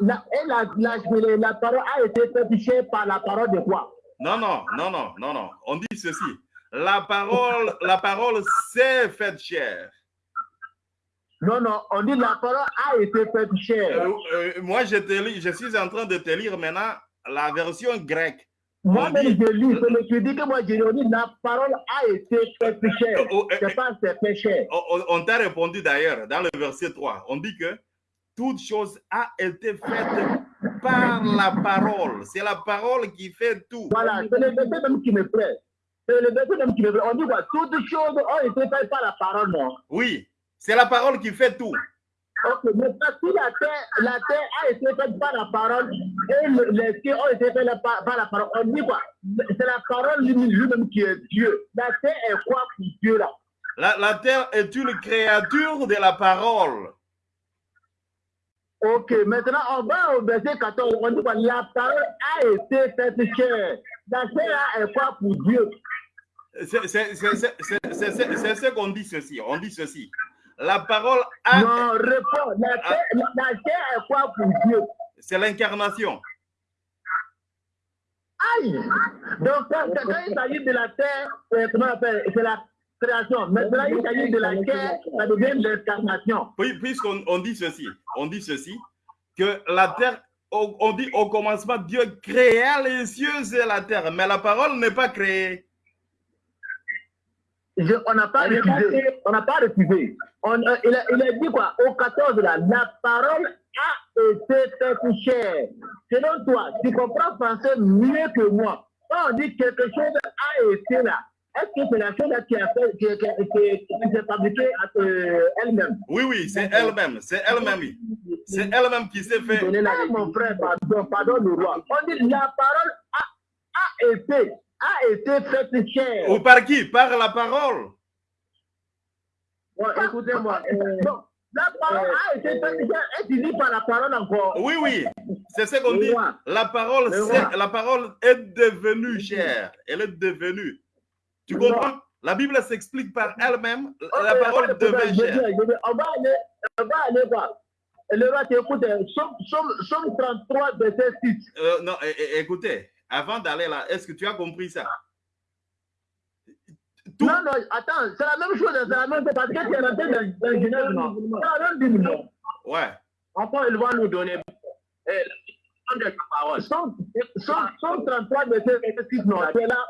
la, et la, la, la, parole a été faite par la parole de quoi? Non, non, non, non, non, non. On dit ceci. La parole, la parole s'est faite chair. Non, non, on dit la parole a été faite chair. Euh, euh, moi, je, te lis, je suis en train de te lire maintenant la version grecque. Moi-même, je lis, mais tu dis que moi, je dis la parole a été faite chair. Oh, oh, c'est pas c'est fait chair. On, on t'a répondu d'ailleurs dans le verset 3. On dit que toute chose a été faite par la parole. C'est la parole qui fait tout. Voilà, c'est le verset même qui me plaît. C'est le verset même qui me. On dit quoi? Toutes choses ont été faites par la parole, non? Oui, c'est la parole qui fait tout. Ok, mais si la terre, la terre a été faite par la parole et les cieux ont été faits par, par la parole, on dit quoi? C'est la parole lui-même qui est Dieu. La terre est quoi pour Dieu là? La, la terre est une créature de la parole. Ok, maintenant on va au verset 14. On dit quoi? La parole a été faite chair. La chair est quoi pour Dieu? C'est ce qu'on dit ceci. On dit ceci. La parole a. Non, réponds. La chair, la, la chair est quoi pour Dieu? C'est l'incarnation. Aïe Donc, quand, quand- quand il s'agit de la terre, C'est la création. Maintenant, il s'agit de la chair, ça devient l'incarnation. Puis- Puisqu'on on dit ceci, on dit ceci, que la terre, on, on dit au commencement, Dieu créa les cieux et la terre, mais la parole n'est pas créée. Je- on n'a pas refusé. On n'a pas refusé. On, euh, il, a, il a dit quoi? Au 14, là, la parole a été faite chair. Selon toi, tu comprends français mieux que moi. Quand on dit quelque chose a été là, est-ce que c'est la chose là qui a fait, qui, qui, qui, qui s'est fabriquée euh, elle-même? Oui, oui, c'est elle-même, c'est elle-même. oui. C'est elle-même qui s'est fait. Ah, mon frère, pardon, pardon le roi. On dit la parole a, a été, a été faite chair. Ou par qui? Par la parole. Bon, écoutez-moi. euh, la parole a été faite chair. Et tu dis par la parole encore. Oui, oui, c'est ce qu'on dit. roi. La parole, la parole est devenue chère. Elle est devenue. Tu comprends? La Bible s'explique par elle-même. La parole devient chère. On va aller, on va aller voir. Le roi, t'écoute, euh, Somme, Somme, Somme 33, verset 6. Euh, non, écoutez, avant d'aller là, est-ce que tu as compris ça? Tout- Non, non, attends, c'est la même chose, c'est la même chose, parce que tu es rentré dans, Genèse, non? C'est la même dimension. Ouais. Après, il va nous donner eh, la définition de la parole. Somme, Somme, Somme 33, verset 6, non, tu es là.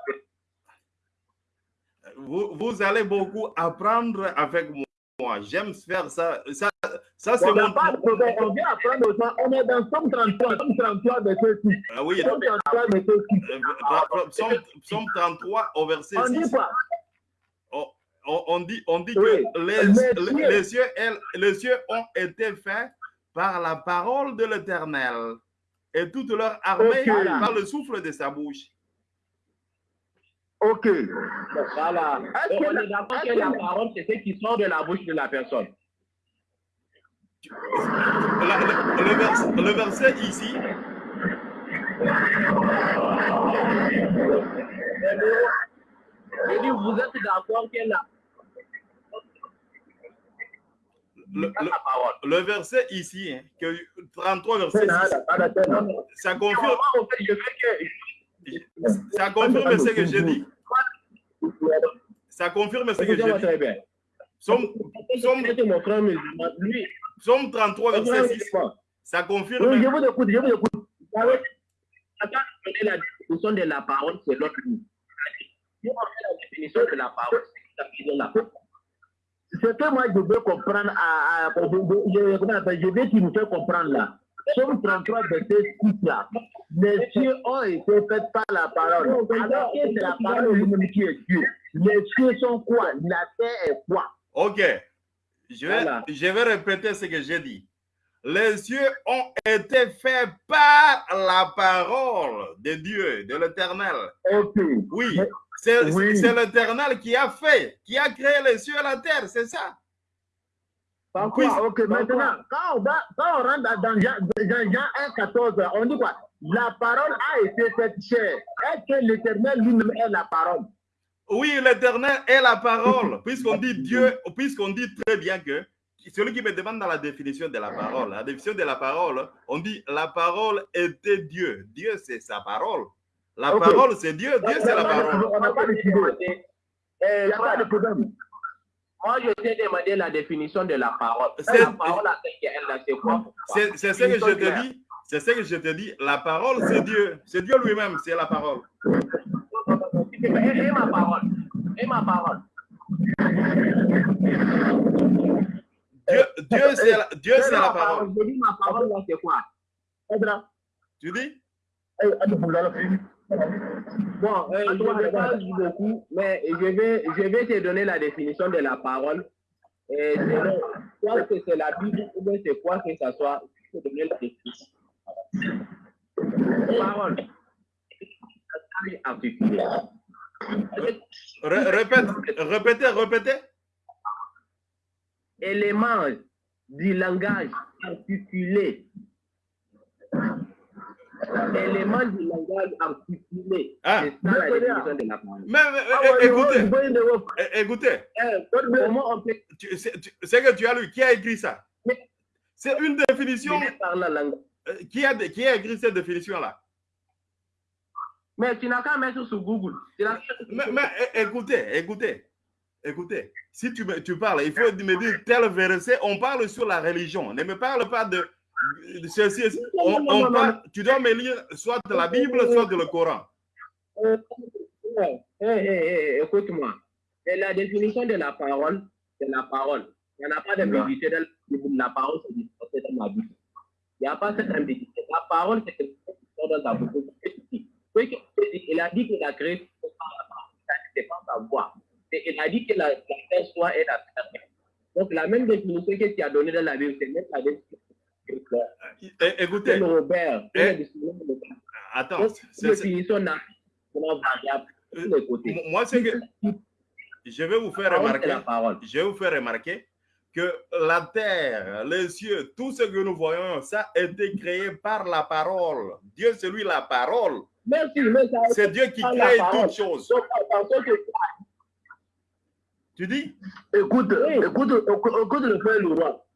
Vous, vous allez beaucoup apprendre avec moi. J'aime faire ça. Ça, ça c'est mon. pas de on vient apprendre aux gens, on est dans Somme 33, Somme 33, verset 6. Ah oui, Somme 33, verset 6. euh, Psaume, Psaume 33 au verset On dit 6. quoi? On, on- on dit, on dit Oui. que les, Les les- cieux. les cieux, elles- les cieux ont été faits par la parole de l'Éternel et toute leur armée Ok. par le souffle de sa bouche. Ok. Voilà. On est d'accord que la parole, c'est ce qui sort de la bouche de la personne. La- le, le vers- le verset ici, Je dis, vous êtes d'accord que la, le, le- la parole. le verset ici, hein, que 33 verset C'est 6, nada, nada, c'est nada. ça confirme, ça confirme ce que j'ai dit. Ça confirme ce que j'ai dit. très bien. Lui, psaume 33 verset 6, ça Oui, confirme. je vous écoute, je vous écoute. Je la définition de la parole selon lui. Si on fait la définition de la parole, c'est la parole. Ce que moi je veux comprendre, à, à- je, je, je veux qu'il nous fait comprendre là. Somme 33, verset 6 là. Les cieux ont été faits par la parole. Alors que c'est la parole lui-même qui est Dieu. Les cieux sont quoi? La terre est quoi? Ok, je vais, Voilà. je vais répéter ce que j'ai dit. Les cieux ont été faits par la parole de Dieu, de l'Éternel. Ok. Oui, c'est Oui. c'est l'Éternel qui a fait, qui a créé les cieux et la terre, c'est ça? Par Oui. Ok, maintenant, quand on, va, quand on rentre dans, Jean, Jean 1, 14, on dit quoi? La parole a été faite chair. Est-ce que l'éternel lui-même est la parole? Oui, l'Éternel est la parole, puisqu'on dit Dieu, puisqu'on dit très bien que celui qui me demande dans la définition de la parole, la définition de la parole, on dit la parole était Dieu. Dieu, c'est sa parole. La parole, c'est Dieu. Dieu, c'est la parole. On n'a pas. Il Eh, n'y a pas de problème. Moi, je t'ai demandé la définition de la parole. C'est- La parole, c'est quoi C'est ce que je te dis. C'est ce que je te dis. La parole, c'est Dieu. C'est Dieu lui-même, c'est la parole. Et, et ma parole. Et ma parole. Dieu, Dieu c'est la, Dieu, c'est la parole. Je dis ma parole, c'est quoi? Tu dis? Bon, euh, je ne vais pas dire beaucoup, mais je vais, je vais te donner la définition de la parole. Et selon, soit que c'est la Bible ou bien c'est quoi que ça soit, je vais te donner la définition. Parole. Articulée. Ré- Répète, répétez, répétez. Élément du langage articulé. L'élément du langage articulé. Ah. C'est ça la définition de la parole. Mais, mais, Ah ouais, écoutez, écoutez, Eh. Comment on peut c'est que tu as lu, qui a écrit ça? C'est une définition. euh, Qui a, qui a écrit cette définition-là? Mais tu n'as qu'à mettre sur Google. Mais, mais, écoutez, écoutez, écoutez. Si tu, tu parles, il faut me dire tel verset. On parle sur la religion. Ne me parle pas de, On, Non, non, tu dois me lire soit de la Bible, soit de le Coran. Euh, écoute-moi. La définition de la parole, c'est la parole. Il n'y en a pas d'ambiguïté dans la. La parole, c'est dans la Bible. Il n'y a pas cette ambiguïté. La parole, c'est quelque chose qui sort dans ta bouche. Il a dit qu'il a créé par la parole. Ça, C'est pas sa voix. Il a dit que la, la terre soit et la terre. Donc, la même définition que tu as donnée dans la Bible, c'est même la définition Écoutez, le Robert. Eh. attends. Côtés. Moi, c'est que je vais vous faire remarquer. je vais vous faire remarquer que la terre, les cieux, tout ce que nous voyons, ça a été créé par la parole. Dieu, c'est lui la parole. C'est Dieu qui crée toutes choses. Tu dis? Écoute, écoute, écoute le frère Leroy.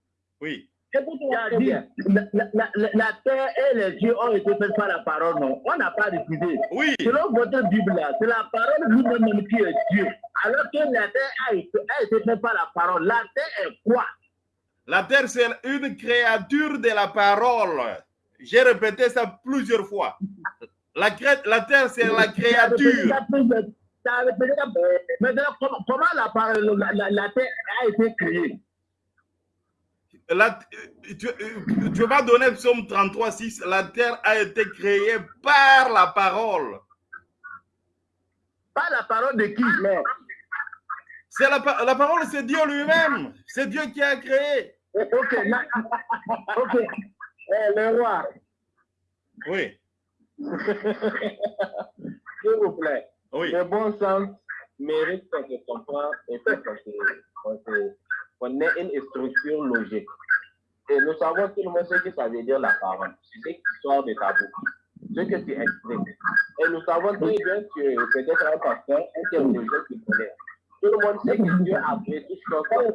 Oui. Il a dit, la, la, la, terre et les cieux ont été faits par la parole, non. On n'a pas décidé. Oui. Selon votre Bible, là, c'est la parole lui-même qui est Dieu. Alors que la terre a été, a été faite par la parole. La terre est quoi? La terre, c'est une créature de la parole. J'ai répété ça plusieurs fois. La, cré- la terre, c'est la créature. Maintenant, comment, comment la, parole, la, la, la terre a été créée? La- tu, tu vas donner Psaume 33, 6. La terre a été créée par la parole. Par la parole de qui? Mais, C'est la, la parole, c'est Dieu lui-même. C'est Dieu qui a créé. Ok, la- ok. eh, le roi, Oui, s'il vous plaît, oui. le bon sens mérite qu'on se comprenne et qu'on se- qu'on qu'on ait une structure logique. Et nous savons tout le monde ce que ça veut dire la parole. C'est ce qui sort de ta bouche, ce que tu exprimes. Et nous savons très bien que peut-être un pasteur, un théologien qui connaît. Tout le monde sait que Dieu a créé tout sa parole.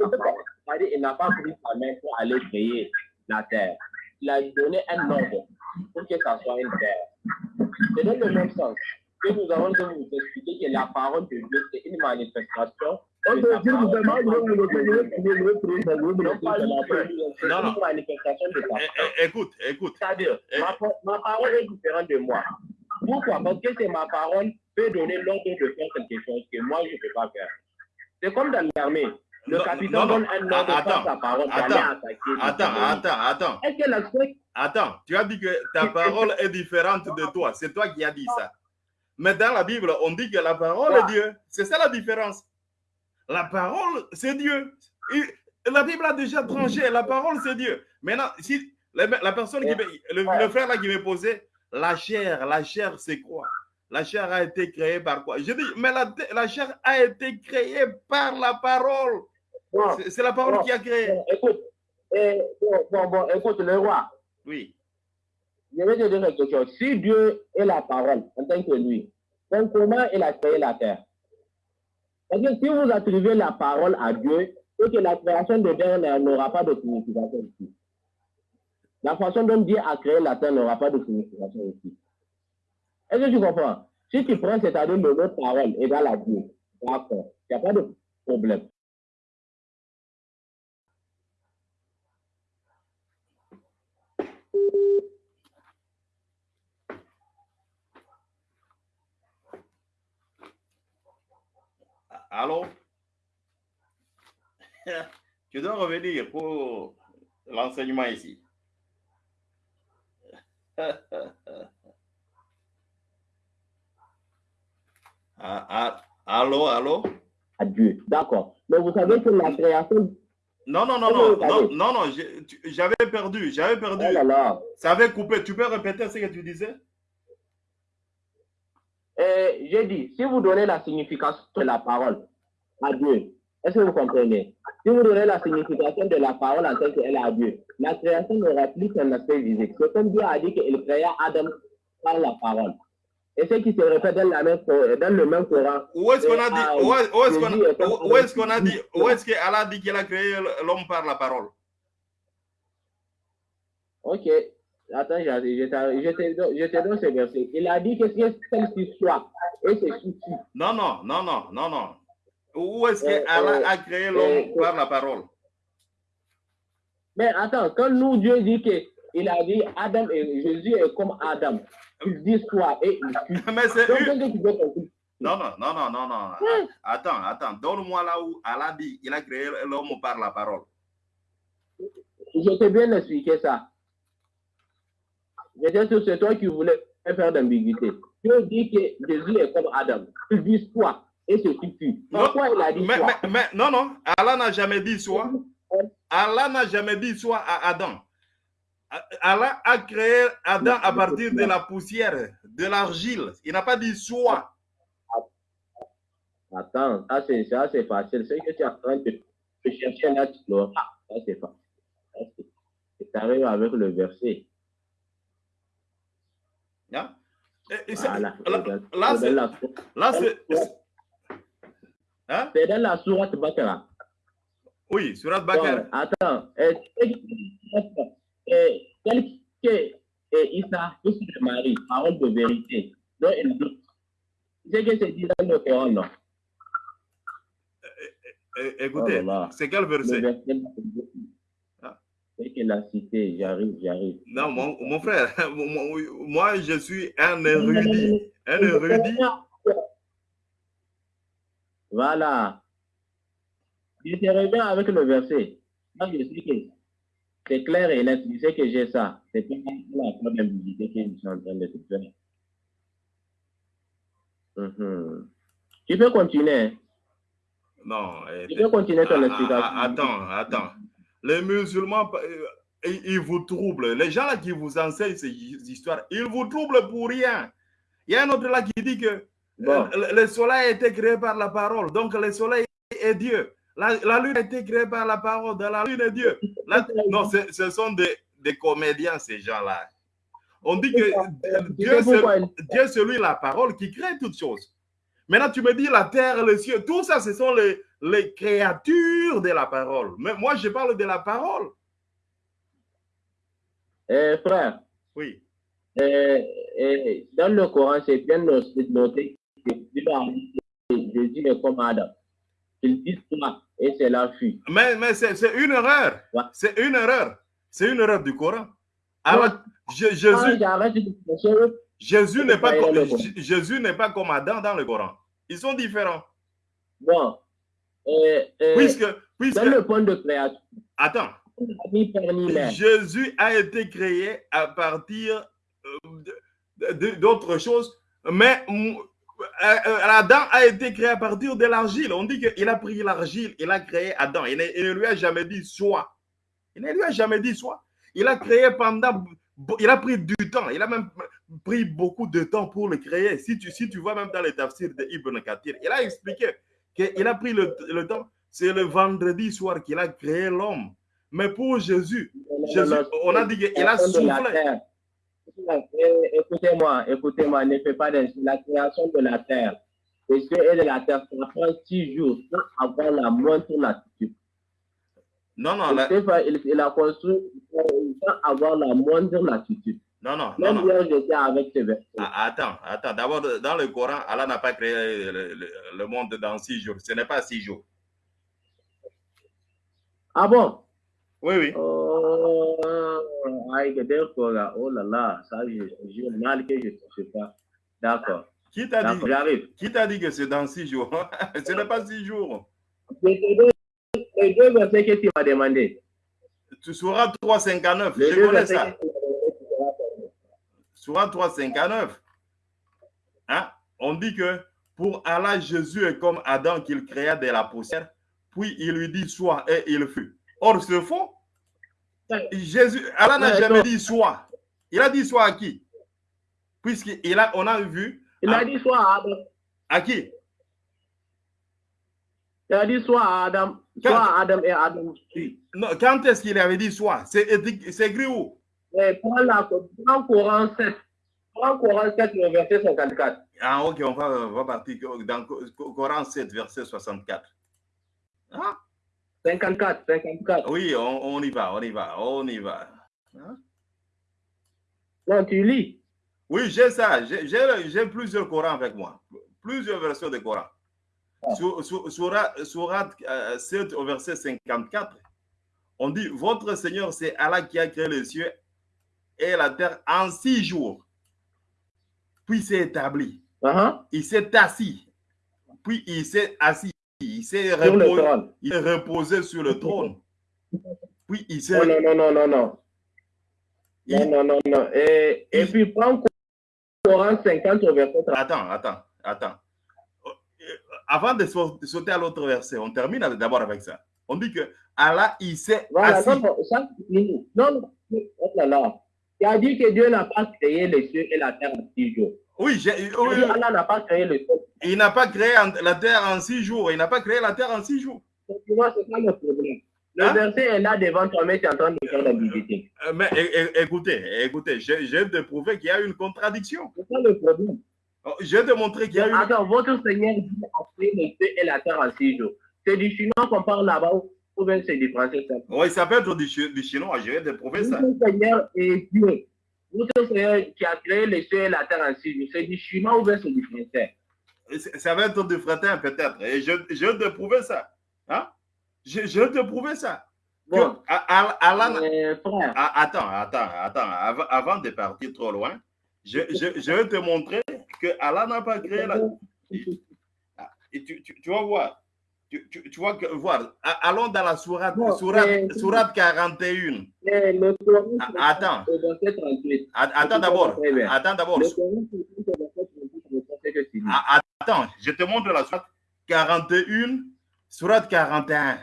C'est-à-dire qu'il n'a pas pris sa main pour aller créer la terre. Il a donné un ordre pour que ça soit une terre. C'est dans le même sens que nous avons de vous expliquer que la parole de Dieu, c'est une manifestation. On de Non, Non, parole. é- Écoute, écoute. C'est-à-dire, Eh. ma, pa- ma parole est différente de moi. Pourquoi? Parce que c'est ma parole peut donner l'ordre de faire quelque chose que moi, je ne peux pas faire. C'est comme dans l'armée. Le capitaine donne un ordre attends, sa parole d'aller attends, attaquer. Attends, attends, attends. Est-ce que l'aspect Attends, tu as dit que ta parole est différente de toi. C'est toi qui as dit ça. Mais dans la Bible, on dit que la parole est Dieu. C'est ça la différence. La parole, c'est Dieu. Et la Bible a déjà tranché. La parole, c'est Dieu. Maintenant, si la, la personne qui le, le frère là qui me posait, la chair, la chair, c'est quoi? La chair a été créée par quoi? Je dis, mais la, la chair a été créée par la parole. Bon, C'est la parole bon, qui a créé. écoute, eh, bon, bon, bon, écoute, le roi, Oui. Je vais te dire quelque chose. Si Dieu est la parole, en tant que lui, donc comment il a créé la terre? Parce que si vous attribuez la parole à Dieu, c'est que la création de terre n'aura pas de signification ici. La façon dont Dieu a créé la terre n'aura pas de signification ici. Est-ce que tu comprends? Si tu prends, c'est-à-dire le mot parole égale à Dieu, d'accord, il n'y a pas de problème. Allô? Tu dois revenir pour l'enseignement ici. Ah, ah, allô, allô? À Dieu, d'accord. Mais vous savez que la création... Non, non, non, non, non, non, non, j'avais perdu, j'avais perdu. Oh là là. Ça avait coupé. Tu peux répéter ce que tu disais? Euh, j'ai dit, si vous donnez la signification de la parole à Dieu, Est-ce que vous comprenez? Si vous donnez la signification de la parole en tant qu'elle a Dieu, la création n'aura plus qu'un aspect physique. C'est comme Dieu a dit qu'il créa Adam par la parole. Et ce qui se répète dans, la même, dans le même Coran. Où est-ce qu'on a dit, où est-ce qu'on a, est a dit, où est-ce qu'Allah dit qu'il a créé l'homme par la parole? Ok. Attends, te donne ce verset. Il a dit que c'est celle-ci soit et c'est suffit. Non, non, non, non, non, non. Où est-ce qu'Allah euh, a créé l'homme par la parole? Mais attends, quand nous, Dieu dit qu'il a dit Adam et Jésus est comme Adam, il dit soit et il suit. Mais c'est Non, non, non, non, non, non. Attends, attends. Donne-moi là où Allah dit il a créé l'homme par la parole. Je t'ai bien expliqué ça. J'étais sûr c'est toi qui voulais faire d'ambiguïté. Dieu dit que Jésus est comme Adam. Il dit soit et c'est suffit. Pourquoi il a dit mais, non, non. Allah n'a jamais dit soit. Allah n'a jamais dit soit à Adam. Allah a créé Adam à partir de la poussière, de l'argile. Il n'a pas dit soit. Attends, ça c'est facile. C'est que tu es en train de chercher là, tu ah, Ça c'est facile. Tu arrives avec le verset. Là, là c'est. Hein? C'est dans la sourate Bakara. Oui, sourate Bakara. Bon, attends. tel que Issa, fils de Marie, parole de vérité, dont il doute. C'est que c'est dit dans le Coran, non? Écoutez, oh c'est quel verset? C'est qu'il a cité, j'arrive, j'arrive. Non, mon, mon frère, moi, je suis un érudit. Un érudit. Voilà. Je te reviens avec le verset. Moi, je sais que c'est clair et net. Je sais que j'ai ça. C'est pas la en train de faire. Mm Tu peux continuer. Non. Tu peux continuer ton explication. Attends, attends les musulmans, euh, ils vous troublent. Les gens là qui vous enseignent ces histoires, ils vous troublent pour rien. Il y a un autre là qui dit que euh, le soleil a été créé par la parole. Donc le soleil est Dieu. La, lune a été créée par la parole. De la lune est Dieu. non, ce sont des, des comédiens, ces gens-là. On dit que Dieu, c'est lui la parole qui crée toutes choses. Maintenant, tu me dis la terre, le ciel, tout ça, ce sont les, les créatures de la parole. Mais moi, je parle de la parole. Eh, frère. Oui. Eh, eh, dans le Coran, c'est bien noté que Jésus est comme Adam. Il dit toi et c'est la fille. Mais, mais c'est une erreur. C'est une erreur. C'est une erreur du Coran. Alors, Jésus, Jésus n'est pas, comme, Jésus n'est pas comme Adam dans le Coran. Ils sont différents. Bon, puisque, puisque, dans le point de création. Attends. Jésus a été créé à partir euh, d'autres choses, mais euh, euh, Adam a été créé à partir de l'argile. On dit qu'il a pris l'argile, il a créé Adam. Il ne, lui a jamais dit soit. Il ne lui a jamais dit soit. Il a créé pendant. Il a pris du temps. Il a même pris beaucoup de temps pour le créer. Si tu, si tu vois même dans les tafsirs de Ibn Kathir, il a expliqué qu'il a pris le, le temps. C'est le vendredi soir qu'il a créé l'homme. Mais pour Jésus, Jésus on a dit qu'il a soufflé. Écoutez-moi, écoutez-moi, ne fais pas de la création de la terre. Et ce est de la terre, ça prend six jours avoir la moindre latitude. Non, non. La... Il, il, a construit pour avoir la moindre latitude. Non, non, non. non. avec ah, attends, attends. D'abord, dans le Coran, Allah n'a pas créé le, monde dans six jours. Ce n'est pas six jours. Ah bon? Oui, oui. Oh, oh là là, ça, j'ai mal que je ne sais pas. D'accord. Qui t'a dit, qui t'a dit que c'est dans six jours? Ce n'est pas six jours. Que tu m'as demandé. Tu seras 3,59. Je connais ça. Surat 359, hein, on dit que pour Allah, Jésus est comme Adam qu'il créa de la poussière, puis il lui dit soit et il fut. Or, c'est faux. Jésus, Allah n'a jamais dit soit. Il a dit soit à qui? Puisqu'il a, on a vu. Il a dit soit à Adam. À qui? Il a dit soit à Adam, soit Quand- à Adam et Adam. Non, quand est-ce qu'il avait dit soit? C'est écrit où? Prends la Coran 7. Prends Coran 7, le verset 54. Ah, ok, on va, on va partir dans Co- Coran 7, verset 64. Ah, 54, 54. oui, on, on y va, on y va, on y va. Non, tu lis. Oui, j'ai ça. J'ai plusieurs Corans avec moi. Plusieurs versions de Coran. Sur, sur, Surat Surat, euh, 7 au verset 54, on dit Votre Seigneur, c'est Allah qui a créé les cieux et la terre en six jours. Puis s'est établi. Uh-huh. Il s'est assis. Puis il s'est assis. Il s'est reposé, sur le trône. Puis il s'est. Non, non, non, non, non, non. il- Non, non, non, non. Et, et il- puis prends Coran 50 au verset 30. Attends, attends, attends. Euh, Avant de sau- de sauter à l'autre verset, on termine d'abord avec ça. On dit que Allah, il s'est Voilà, assis. non, ça, oh là là. Il a dit que Dieu n'a pas créé les cieux et la terre en six jours. Oui, j'ai- oui, Allah n'a pas créé les cieux. il n'a pas créé la terre en six jours. Il n'a pas créé la terre en six jours. Tu vois, c'est pas le problème. Le Hein? verset est là devant toi, mais tu es en train de faire la visiter. Euh, Mais é- é- écoutez, écoutez, vais te prouver qu'il y a une contradiction. C'est pas le problème. Oh, Je vais te montrer qu'il y a une. Attends, votre Seigneur dit a créé les cieux et la terre en six jours. C'est du chinois qu'on parle là-bas ou bien c'est du français ça? Oui, ça peut être du, chi- du chinois. Je vais te prouver ça. Votre Seigneur est Dieu. Votre Seigneur qui a créé les cieux et la terre en six jours. C'est du chinois ou bien c'est du français? Ça va être du fretin peut-être. Et je, je vais te prouver ça. Hein? Je, je vais te prouver ça. Bon, euh, attends, attends, attends. Avant, avant de partir trop loin, je, je, je vais te montrer que Allah n'a pas créé la. Ah, Et tu, tu, tu vas voir. Tu, tu, tu vas que- voir. Allons dans la sourate, Non, sourate, mais- sourate 41. euh, le Coran, Ah, attends. au verset 38. A- Attends d'abord. Attends d'abord. Le Coran, au verset 38, le verset que tu dis. Ah, Attends, je te montre la sourate 41, sourate 41,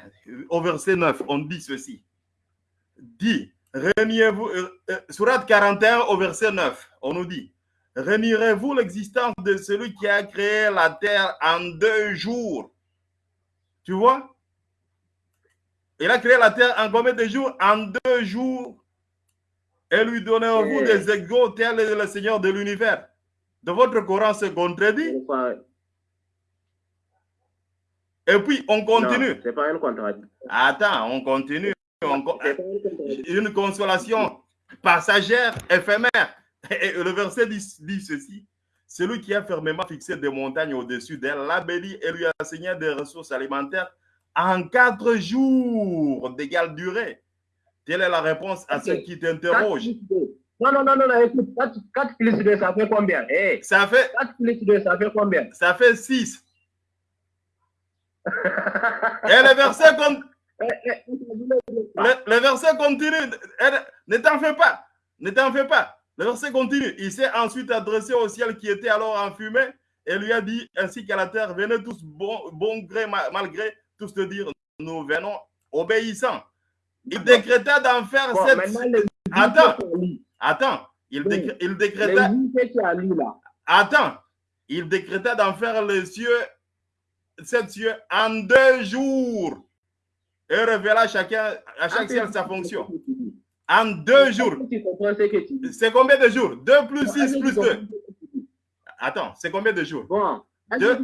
au verset 9. On dit ceci. Dit, reniez-vous, euh, euh, sourate 41 au verset 9, on nous dit, renierez-vous l'existence de celui qui a créé la terre en deux jours. Tu vois? Il a créé la terre en combien de jours? En deux jours. Et lui donnez-vous des égaux tel est le Seigneur de l'univers. De votre Coran se contredit. Et puis, on continue. C'est pas une contradiction. Attends, on continue. On. Une consolation passagère, éphémère. Et le verset dit, dit ceci. Celui qui a fermement fixé des montagnes au-dessus d'elle l'a béni et lui a assigné des ressources alimentaires en quatre jours d'égale durée. Telle est la réponse à ceux qui 4 t'interrogent. plus 2. Non, non, non, non, non, écoute, 4, 4 plus 2, ça fait combien Eh, Ça fait, 4 plus 2, ça fait combien ça fait six. Et le verset, con- Eh, eh, le, le verset continue. Ne t'en fais pas. Ne t'en fais pas. Le verset continue. Il s'est ensuite adressé au ciel qui était alors en fumée et lui a dit, ainsi qu'à la terre, venez tous bon, bon gré, ma- malgré, tous te dire, nous venons obéissants. Il décréta d'en faire Bon, les Attends. Attends. Il, Oui. décr- il décréta. livres que tu as lu là, Attends. Il décréta d'en faire les cieux, sept cieux en deux jours. Et révéla chacun, à chaque ciel sa fonction. En deux jours. C'est combien de jours? 2 plus Est-ce 6 que plus tu comprends 2. ce que tu dis Attends, c'est combien de jours? Bon, Deux.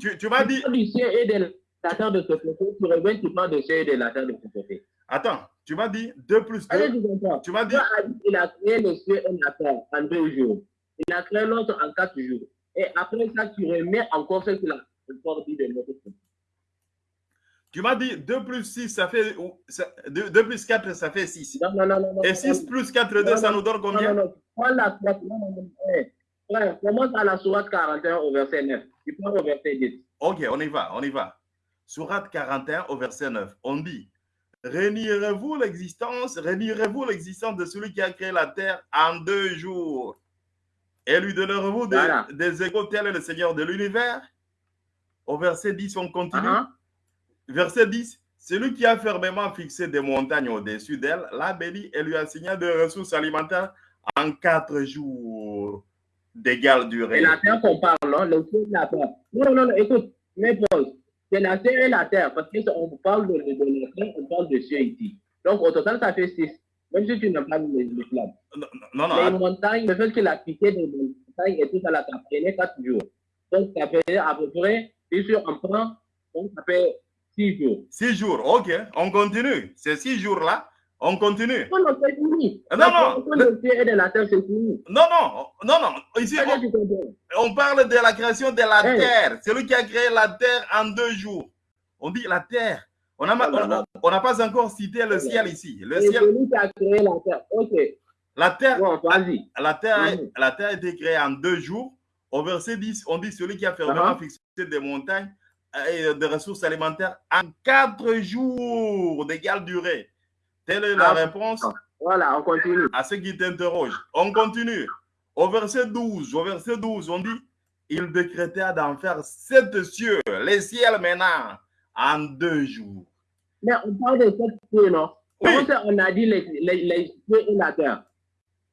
tu. Tu parles du ciel et de la terre de ce côté, tu reviens, tu parles du ciel et de la terre de ce côté. Attends, tu m'as dit 2 plus Est-ce que 2. tu m'as dit. Dieu a créé le ciel et la terre en deux jours. Il a créé l'autre en quatre jours. Et après ça, tu remets encore ce qu'il a encore dit de notre côté. Tu m'as dit 2 plus 6, ça fait. 2, plus 4, ça fait 6. Non, non, non, non. non, Et non, 6 plus 4, 2, Non, ça non, nous donne Non, non, combien? non. Prends la sourate. Non, non, non. Frère, commence à la sourate 41 au verset 9. Tu prends au verset 10. Ok, on y va, on y va. Sourate 41 au verset 9. On dit Renierez-vous l'existence, renierez-vous l'existence de celui qui a créé la terre en deux jours et lui donnerez-vous des, Voilà. des égaux tel est le Seigneur de l'univers? Au verset 10, on continue. Ah, Verset 10. Celui qui a fermement fixé des montagnes au-dessus d'elle l'a béni et lui a assigné des ressources alimentaires en quatre jours d'égale Et durée. la terre qu'on parle, non, le ciel et la terre. Non, non, non, écoute, mais pause. c'est la terre et la terre, parce qu'on parle de, de, de, on parle de cieux ici. Donc, au total, ça fait 6. Même si tu n'as pas mis les flammes. Non, non, non. Les montagnes, le fait qu'il a piqué des montagnes et tout ça, là, ça prenait 4 jours. Donc, ça fait à peu près, si on prend, donc ça fait 6 jours. 6 jours, ok. On continue. Ces 6 jours-là, on continue. Non, non, c'est fini. Non, non. Le ciel et de la terre, c'est fini. Non, non, non, non. Ici, on, parle de la création de la Hey. terre. C'est lui qui a créé la terre en deux jours. On dit la terre. On n'a on, pas encore cité le ciel ici. Le Et ciel, c'est lui qui a créé la terre. Ok. la terre, Bon, vas-y. la terre, la terre a été créée en deux jours. Au verset 10, on dit celui qui a fermement Uh-huh. fixé des montagnes des ressources alimentaires en quatre jours d'égale durée. Telle est la Ah. réponse Voilà, on continue. à ceux qui t'interrogent. On continue. Au verset 12, au verset 12, on dit il décréta d'en faire sept cieux, les ciels maintenant, en deux jours. Mais on parle de cette cieux, non? Oui. On a dit les, les, les cieux et la terre?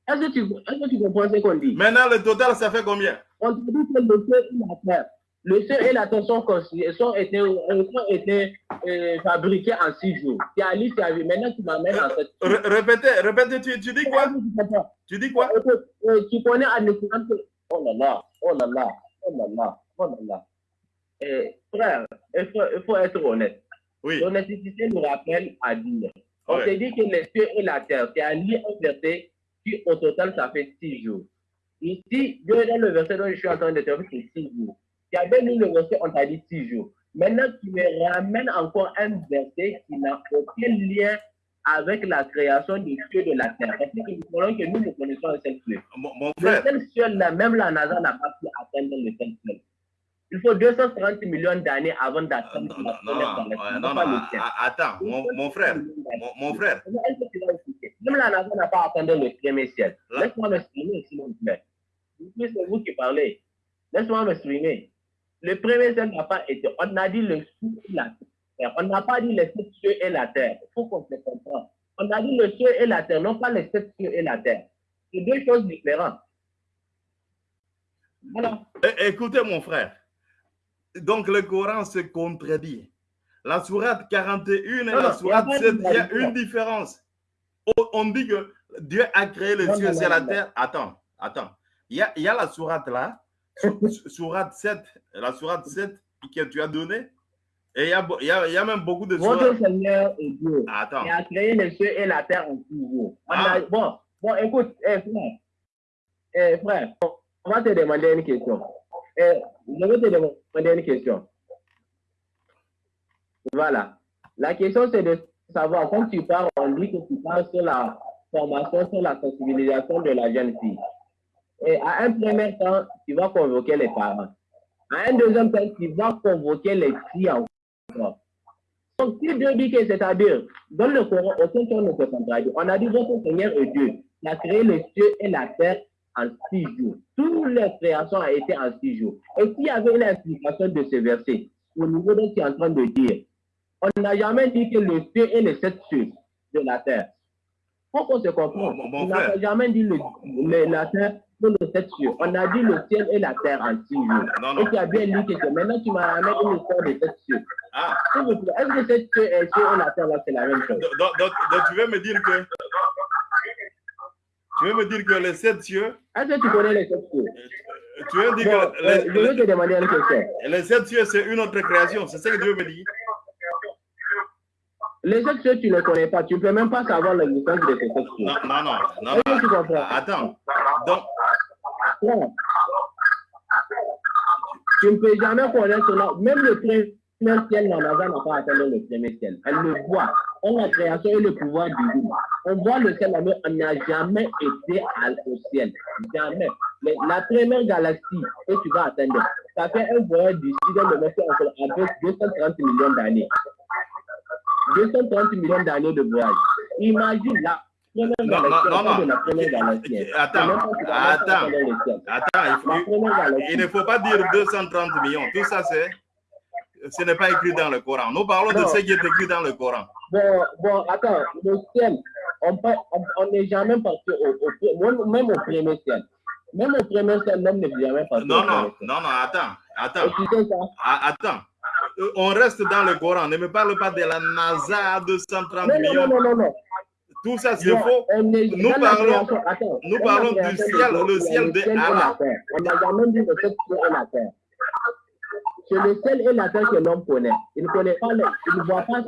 Est-ce que tu, est-ce que tu comprends ce qu'on dit? Maintenant, le total, ça fait combien? On dit que le ciel et la terre, le ciel et la terre sont, été, euh, sont été euh, fabriqués en six jours. Tu as vu. Maintenant, tu m'amènes en cette Ré- Répétez, répétez, tu, tu dis quoi? Tu dis quoi? Euh, tu connais un exemple. Oh là là, oh là là, oh là là, oh là là. Eh, frère, il faut, il faut être honnête. Oui. L'honnêteté nous rappelle à dire. On Ouais. te dit que les cieux et la terre, lu un verset qui au total ça fait six jours. Ici, Dieu dans le verset dont je suis en train de te dire, c'est six jours. Lu le verset, on t'a dit six jours. Maintenant, tu me ramènes encore un verset qui n'a aucun lien avec la création des cieux de la terre. Parce que nous voulons que nous nous connaissons un seul ciel. Mon, mon Le seul ciel, là, même la NASA n'a pas pu atteindre le seul ciel. Il faut 230 millions d'années avant d'atteindre non, la non, première non, Non, non, non, le attends, mon, mon frère, mon, frère, Même la NASA n'a pas atteint le premier ciel. Là. Laisse-moi m'exprimer, s'il vous plaît. C'est vous qui parlez. Laisse-moi m'exprimer. Le premier ciel n'a pas été. On a dit le ciel et la terre. On n'a pas dit les sept cieux et la terre. Il faut qu'on se comprenne. On a dit le ciel et la terre, non pas les sept cieux et la terre. C'est deux choses différentes. Voilà. É- écoutez mon frère. Donc le Coran se contredit. La sourate 41 et Non, la sourate il y a pas 7, de il y a une différence. On, dit que Dieu a créé le Non, ciel et la terre. Attends, attends. Il y a, il y a la sourate là, sourate 7, la sourate 7 que tu as donnée. Et il y a, y a, y a même beaucoup de Votre. Seigneur est Dieu. Attends. Il a créé les cieux et la terre en. On Ah. a- bon, bon, écoute, eh, frère, eh, frère, on va te demander une question. Eh, je vais te demander une question. Voilà. La question, c'est de savoir, quand tu parles, on dit que tu parles sur la formation, sur la sensibilisation de la jeune fille. Et à un premier temps, tu vas convoquer les parents. À un deuxième temps, tu vas convoquer les encore. Donc, si Dieu dit que c'est-à-dire, dans le Coran, ne peut contradire. On a dit votre Seigneur est Dieu. Il a créé les cieux et la terre en six jours. Toutes les créations ont été en six jours. Et s'il y avait une explication de ce verset, au niveau de ce que tu es en train de dire, on n'a jamais dit que le ciel et les sept cieux de la terre. Faut qu'on se comprenne. On n'a jamais dit le, le- la terre et les sept. On a dit le ciel et la terre en six Et tu as bien dit que c'est- maintenant tu m'as ramené une histoire de sept cieux. Ah, S'il vous plaît, Est-ce que cette cieux et cieux et la terre là, c'est la même chose? donc, donc- donc tu veux me dire que. Tu veux me dire que les sept cieux. Est-ce que tu connais les sept cieux? Tu veux dire Bon, que euh, je vais te demander une question. Les sept cieux, c'est une autre création. C'est ça que Dieu me dit. Les sept cieux, tu ne connais pas. Tu ne peux même pas savoir l'existence de ces sept cieux. Non, non, non. non, Est-ce que tu non. comprends? Attends. Donc, Tu ne peux jamais connaître cela. Même le premier ciel, la NASA n'a pas atteint le premier ciel. Elle le voit. On la création et le pouvoir divin. On voit le ciel, mais on n'a jamais été au ciel. Jamais. Mais la première galaxie que tu vas atteindre, ça fait un voyage d'ici dans le encore avec 230 millions d'années. 230 millions d'années de voyage. Imagine la Non, non, non. de galaxie. Attends, attends. attends, il, ne faut pas dire 230 millions. Tout ça, c'est. Ce n'est pas écrit dans le Coran. Nous parlons de Non. ce qui est écrit dans le Coran. Bon, bon, attends, le ciel, on n'est jamais parti au, au- même- au premier ciel. Même au premier ciel, l'homme n'est jamais parti Non, au non, ciel. non, non, attends, attends? Ah, attends. euh, on reste dans le Coran. Ne me parle pas de la NASA, 230 Non, millions. non, non, non, non. Tout ça, c'est faux. Nous parlons- nous parlons du ciel, le ciel de ciel Allah. On n'a jamais dit le ciel et la terre. C'est le ciel et la terre que l'homme connaît. Il ne connaît pas, il ne voit pas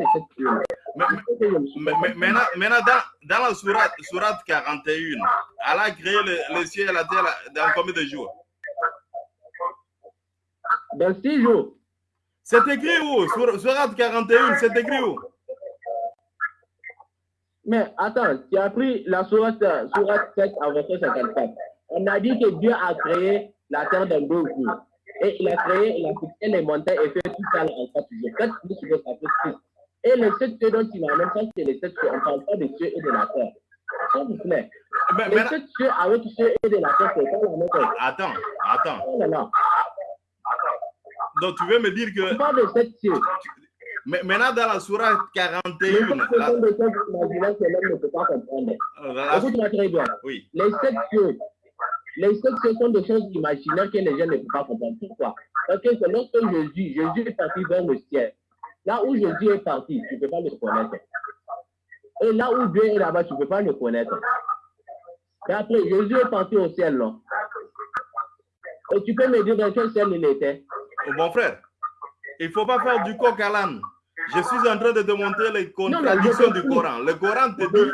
Mais- mais- Maintenant, dans, dans la sourate, sourate 41, Allah a créé le, le ciel et la terre dans combien de jours? Dans six jours, C'est écrit où? Sourate 41, c'est écrit où? Mais attends, tu as pris la sourate, euh, sourate 7 en verset 54. On a dit que Dieu a créé la terre dans deux jours. Et il a créé, il a fixé les montagnes et fait tout ça en quatre jours. Quatre plus sur six. Et les sept cieux dont il a même ça, c'est les sept cieux. On ne parle pas des cieux et de la terre. S'il vous plaît. Mais- Les mais- sept cieux avec cieux et de la terre, c'est pas la même chose. Attends, attends. Oh là là. Donc tu veux me dire On que parle de sept cieux. Mais- maintenant dans la sourate Les 41, sept cieux la- sont des choses imaginaires que l'homme ne peut pas comprendre. Écoute-moi très bien. oui, Les sept cieux, les sept cieux sont des choses imaginaires que les gens ne peuvent pas comprendre. Pourquoi? Parce que c'est lorsque Jésus, Jésus est parti vers le ciel. Là où Jésus est parti, tu ne peux pas le connaître. Et là où Dieu est là-bas, tu ne peux pas le connaître. Et après, Jésus est parti au ciel, non? Et tu peux me dire dans quel ciel il était? Oh, mon frère, il ne faut pas faire du coq à l'âne. Je suis en train de te montrer les contradictions du. Coran. Le Coran te dit,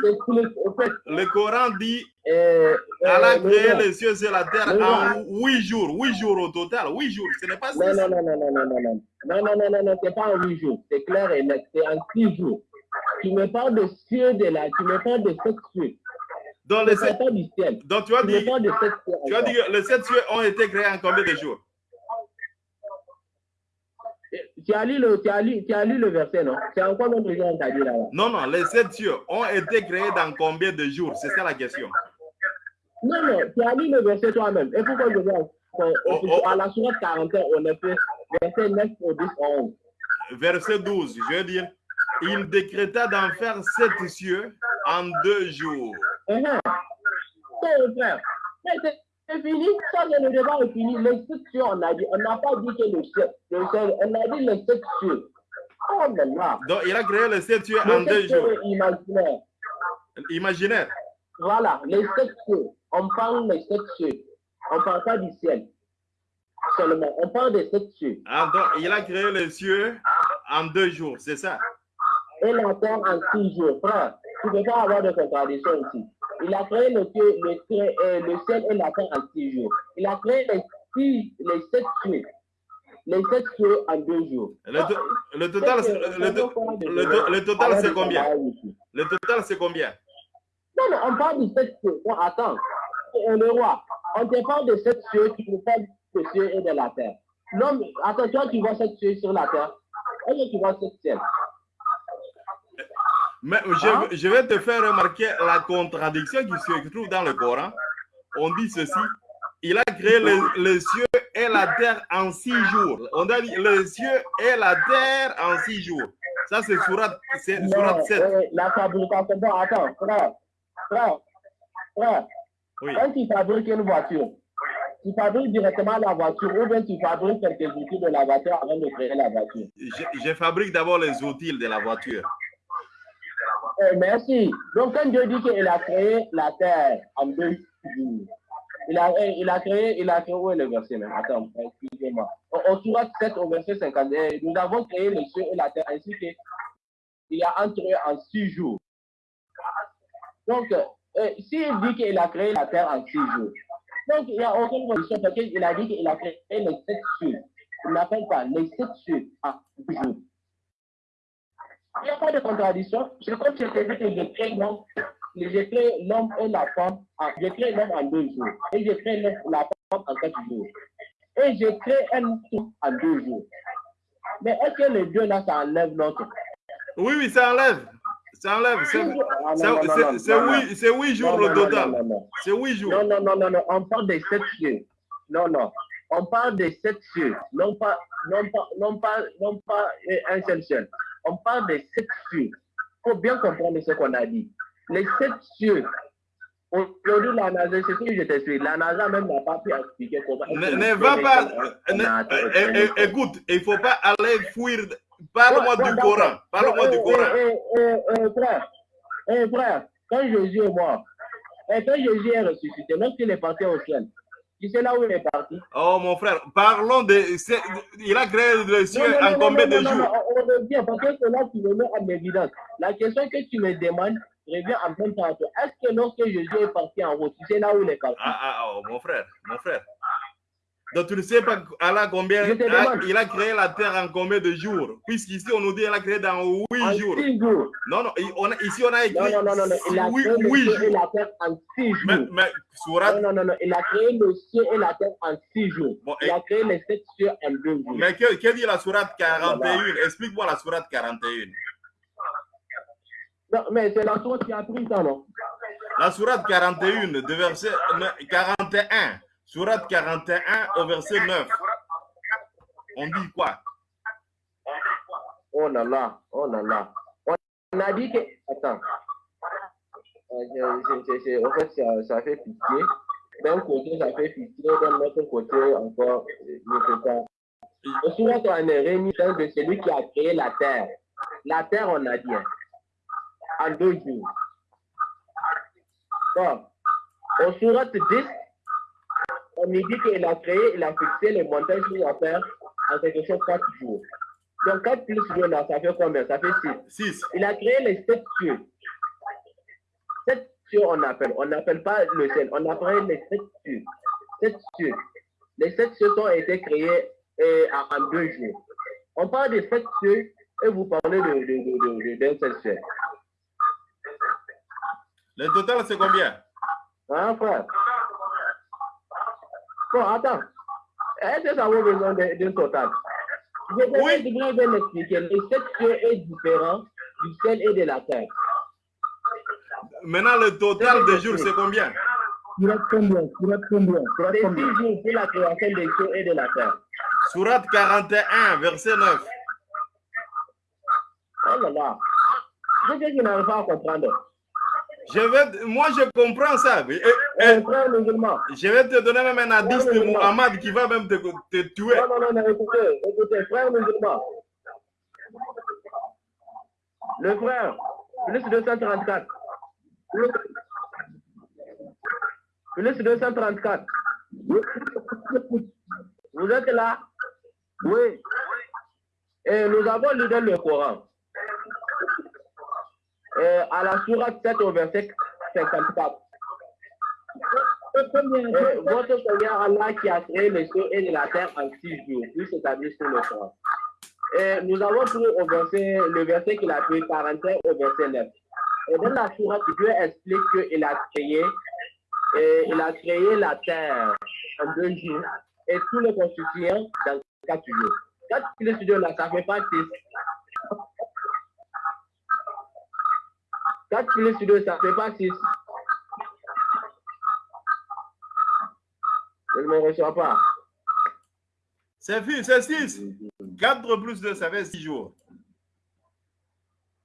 le Coran dit, euh, Allah a créé le- les cieux et la terre en huit jours. Huit jours au total. Huit jours. Ce n'est pas six. Non, non, non, non, non, non, non, non. Non, non, non, non, non, c'est pas en huit jours. C'est clair et net. C'est en six jours. Tu me parles de cieux de la, tu me parles de sept cieux. Tu les sept- du ciel. donc tu as dit, tu as dit que les sept cieux ont été créés en combien de jours? Tu as lu le, tu as lu, tu as lu le verset, non? C'est encore notre t'a dit là-bas. Non, non, les sept cieux ont été créés dans combien de jours? C'est ça la question. Non, non, tu as lu le verset toi-même. Et pourquoi je vois Oh, oh. à la sourate 41, on a fait verset 9 au 10 au 11. Verset 12, je veux dire, il décréta d'en faire sept cieux en deux jours. Uh -huh. Frère. C'est- fini, ça c'est le débat est fini. Les cieux, on a dit, on n'a pas dit que le ciel, le ciel, on a dit les cieux. Oh là là. Donc, il a créé les sept cieux en deux jours. cieux imaginaires. Imaginaire. Voilà, les sept cieux. On parle des sept cieux. On ne parle pas du ciel. Seulement, on parle des sept cieux. Ah, donc, il a créé les cieux en deux jours, c'est ça? Et la terre en six jours. Frère, tu ne peux pas avoir de contradiction ici. Il a créé le, le, euh, le ciel et la terre en six jours. Il a créé les, six, les sept cieux. Les sept cieux en deux jours. Le, to- le total, c'est- le, total, combien? Le total, c'est combien? Non, mais on parle de sept cieux. Non, attends. Euh, Le roi, on te parle de sept cieux, tu ne parles de cieux et de la terre. Attends, toi, tu vois sept cieux sur la terre. Que tu vois sept cieux Mais je, Hein? je vais te faire remarquer la contradiction qui se trouve dans le Coran. On dit ceci. Il a créé les, les cieux et la terre en six jours. On a dit les cieux et la terre en six jours. Ça, c'est surat, surat Non, 7. euh, la fabrication. Bon, attends, frère, frère, frère. Oui. Quand tu fabriques une voiture, tu fabriques directement la voiture ou bien tu fabriques quelques outils de la voiture avant de créer la voiture. Je, je fabrique d'abord les outils de la voiture. Eh, merci. Donc, quand Dieu dit qu'il a créé la terre en deux jours, il a, eh, il a créé, il a créé, où est le verset même? Attends, excusez-moi. Au, surat 7, au verset 50, eh, nous avons créé les cieux et la terre ainsi que il a entre eux en six jours. Donc, euh, s'il dit qu'il a créé la terre en six jours, donc il n'y a aucune condition parce qu'il a dit qu'il a créé les sept cieux. Il n'appelle pas les sept cieux en six jours. Il n'y a pas de contradiction. C'est comme si je que je crée l'homme, je crée l'homme et la femme, je crée l'homme en deux jours. Et je crée la femme en quatre jours. Et je crée un tout en deux jours. Mais est-ce que les deux là, ça enlève l'autre? Oui, oui, ça enlève. Ça enlève. C'est huit, jours le total. C'est huit jours. Non, non, non, non, non, on parle des sept cieux. Non, non. On parle des sept cieux. Non pas, non pas, non pas, non pas un seul ciel. On parle des sept cieux. Il faut bien comprendre ce qu'on a dit. Les sept cieux, Aujourd'hui, la NASA, c'est ce que je t'explique. La NASA même n'a pas pu expliquer comment. Ne, ne va pas. ne- é- é- écoute, il ne faut pas aller fuir. Parle-moi du Coran. Parle-moi du Coran. Frère, frère, quand Jésus est mort, et quand Jésus est ressuscité, lorsqu'il est parti au ciel, tu sais là où il est parti? Oh, mon frère, parlons de. Il a créé le ciel Non, non, en non, combien non, de non, jours? non, on revient, parce que c'est là que tu me mets en évidence. La question que tu me demandes revient en même temps à toi. Est-ce que lorsque Jésus est parti en route, tu sais là où il est parti? Ah, ah, oh, mon frère, mon frère. Donc, tu ne sais pas Allah combien. Il a créé la terre en combien de jours? Puisqu'ici, on nous dit qu'il a créé dans En huit jours. Non, non, il- on a- ici, on a écrit. Non, non, non. Il a créé le ciel et la terre en six Mais, jours. mais, Surat, Non, non, non, non. Il a créé le ciel et la terre en six jours. Bon, Il a créé les sept cieux en deux jours. mais que, que dit la Surat 41 Explique-moi la Surat 41. Non, mais c'est la qui a pris ça, non? La Surat 41, de verset ne- 41. Surat 41 au verset 9. On dit quoi? Oh là là, oh là là. On a dit que. Attends. Euh, En fait, ça, ça fait pitié. D'un côté, ça fait pitié. D'un autre côté, encore, euh, je sais pas. Le sourate on est réuni de celui qui a créé la terre. La terre, on a dit, hein, en deux jours. Bon. Au sourate 10, on nous dit qu'il a créé, il a fixé les montagnes sur la terre en quelque chose quatre jours. Donc 4 plus 2 là, ça fait combien? Ça fait 6. 6. Il a créé les sept cieux. Sept cieux, on appelle. On n'appelle pas le ciel. On appelle les sept cieux. Sept cieux. Les sept cieux ont été créés euh, en en deux jours. On parle des sept cieux et vous parlez de, de, de, de- de- d'un seul ciel. Le total, c'est combien? Hein, frère? Bon, attends. Est-ce que ça vaut besoin d'un total Je vais Oui. je vais bien expliquer. Les sept cieux est différent du ciel et de la terre. Maintenant, le total des jours, c'est combien? Surat combien? Surat combien? Surat combien? jours pour la création des cieux et de la terre. Surat 41, verset 9. Oh là là. Je sais qu'il n'arrive pas à comprendre. Je vais, moi, je comprends ça. Et- et- je vais te donner même un hadith de Muhammad qui va même te, te tuer. Non, non, non, non, écoutez, écoutez, frère musulman. Le frère, plus 234. Plus, plus 234. Vous êtes là? Oui. Et nous avons lu dans le Coran. Et à la sourate 7 au verset 54. Et votre Seigneur Allah qui a créé les cieux et la terre en six jours, puis s'établit sur le corps. Et nous avons pris au verset, le verset qu'il a pris 41 au verset 9. Et dans la sourate, Dieu explique qu'il a créé, et il a créé la terre en deux jours et tous les constituants dans quatre jours. Quatre deux là, ça fait pas six. 4 plus 2, ça fait pas 6. Je ne me reçois pas. C'est fi- c'est 6. 4 plus 2, ça fait 6 jours.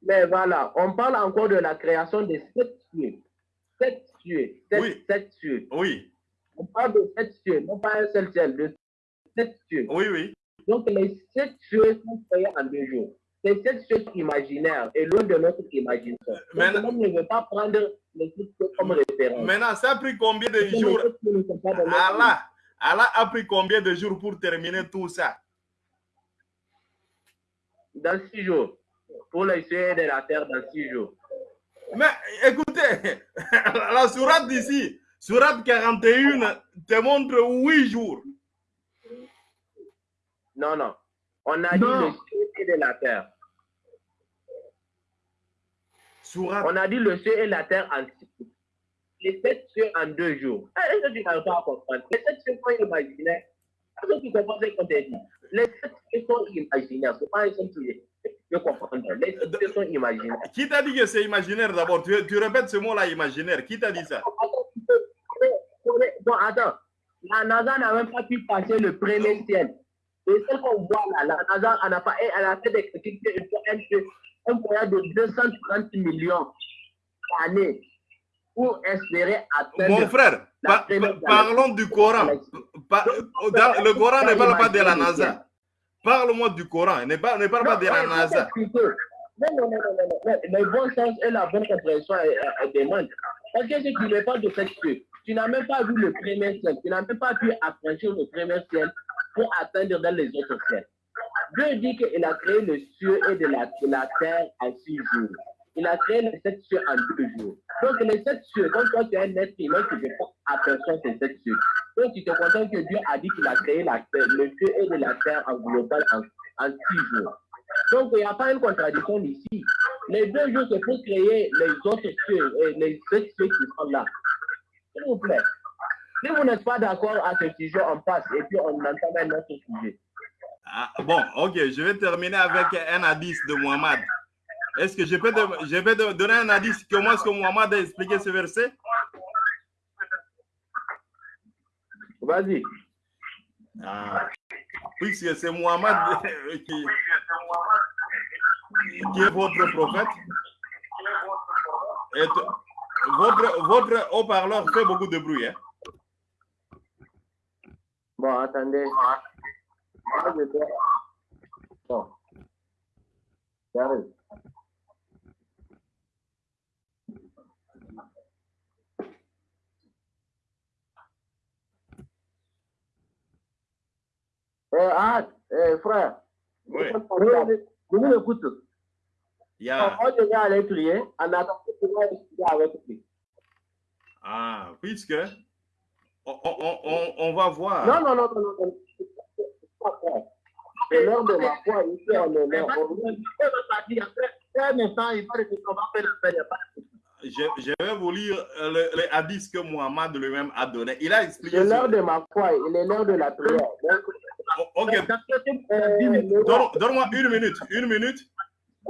Mais voilà, on parle encore de la création des sept cieux. Sept cieux. Sept, Oui. sept cieux. Oui, On parle de sept cieux, non pas un seul ciel, de sept cieux. oui, oui. Donc les sept cieux sont créés en deux jours. Ces sept cieux sont imaginaires et loin de notre imagination. Donc, l'homme ne veut pas prendre les cieux comme référence. Maintenant, ça a pris combien de jours? Allah, Allah a pris combien de jours pour terminer tout ça? Dans six jours. Pour les de la terre dans six jours. Mais écoutez, la sourate d'ici, sourate 41, te montre 8 jours. Non, non. On a Non. dit le ciel et de la terre. Sourate, On a dit le ciel et la terre en. Les sept cieux en deux jours. Eh, Est-ce que tu n'arrives pas à comprendre? Les sept cieux sont imaginaires. Est-ce que tu comprends ce qu'on t'a dit? Les sept cieux sont imaginaires. Ce pas un seul ciel. Tu peux comprendre. Les sept cieux sont imaginaires. qui t'a dit que c'est imaginaire d'abord? Tu, tu répètes ce mot-là, imaginaire. Qui t'a dit ça? Bon, attends. La NASA n'a même pas pu passer le premier ciel. Le ciel qu'on voit là, la NASA elle n'a pas, elle a fait des critiques, un, un voyage de 230 millions d'années. pour espérer atteindre. Mon frère, parlons du Coran. le Coran ne parle pas de la NASA. Parle-moi du Coran, ne parle, pas de la NASA. Non, non, non, non, non, Le bon sens et la bonne compréhension demandent. Parce que si tu n'es pas de cette tu n'as même pas vu le premier ciel, tu n'as même pas pu affranchir le premier ciel pour atteindre dans les autres ciels. Dieu dit qu'il a créé le ciel et de la, terre en six jours. Il a créé les sept cieux en deux jours. Donc, les sept cieux, quand toi tu es un être humain, tu ne pas apercevoir ces sept cieux. Donc, tu te contentes que Dieu a dit qu'il a créé le ciel et de la terre en global en, en six jours. Donc, il n'y a pas une contradiction ici. Les deux jours, c'est pour créer les autres cieux, et les sept cieux qui sont là. S'il vous plaît. Si vous n'êtes pas d'accord à ce sujet, on passe et puis on entame un autre sujet. Ah, bon, ok, je vais terminer avec un hadith de Muhammad. Est-ce que je peux, je vais donner un hadith Comment est-ce que Muhammad a expliqué ce verset? Vas-y. Ah, puisque c'est Muhammad qui, qui est votre prophète. Et votre, votre haut-parleur fait beaucoup de bruit. Hein? Bon, attendez. Bon. J'arrive. Eh, ah, eh, frère. Oui. Je vous écoute. Yeah. Moi, je vais aller prier en attendant que tu vas discuter avec lui. Ah, puisque on, on, on, on, va voir. Non, non, non, non, non. L'heure de ma foi ici en honneur. Un instant, il va dire qu'on va faire le je, je, vais vous lire le, le hadith que Mohamed lui-même a donné. Il a expliqué. C'est l'heure de ma foi, il est l'heure de la prière. Donc, ok. Donne-moi une minute. Une minute.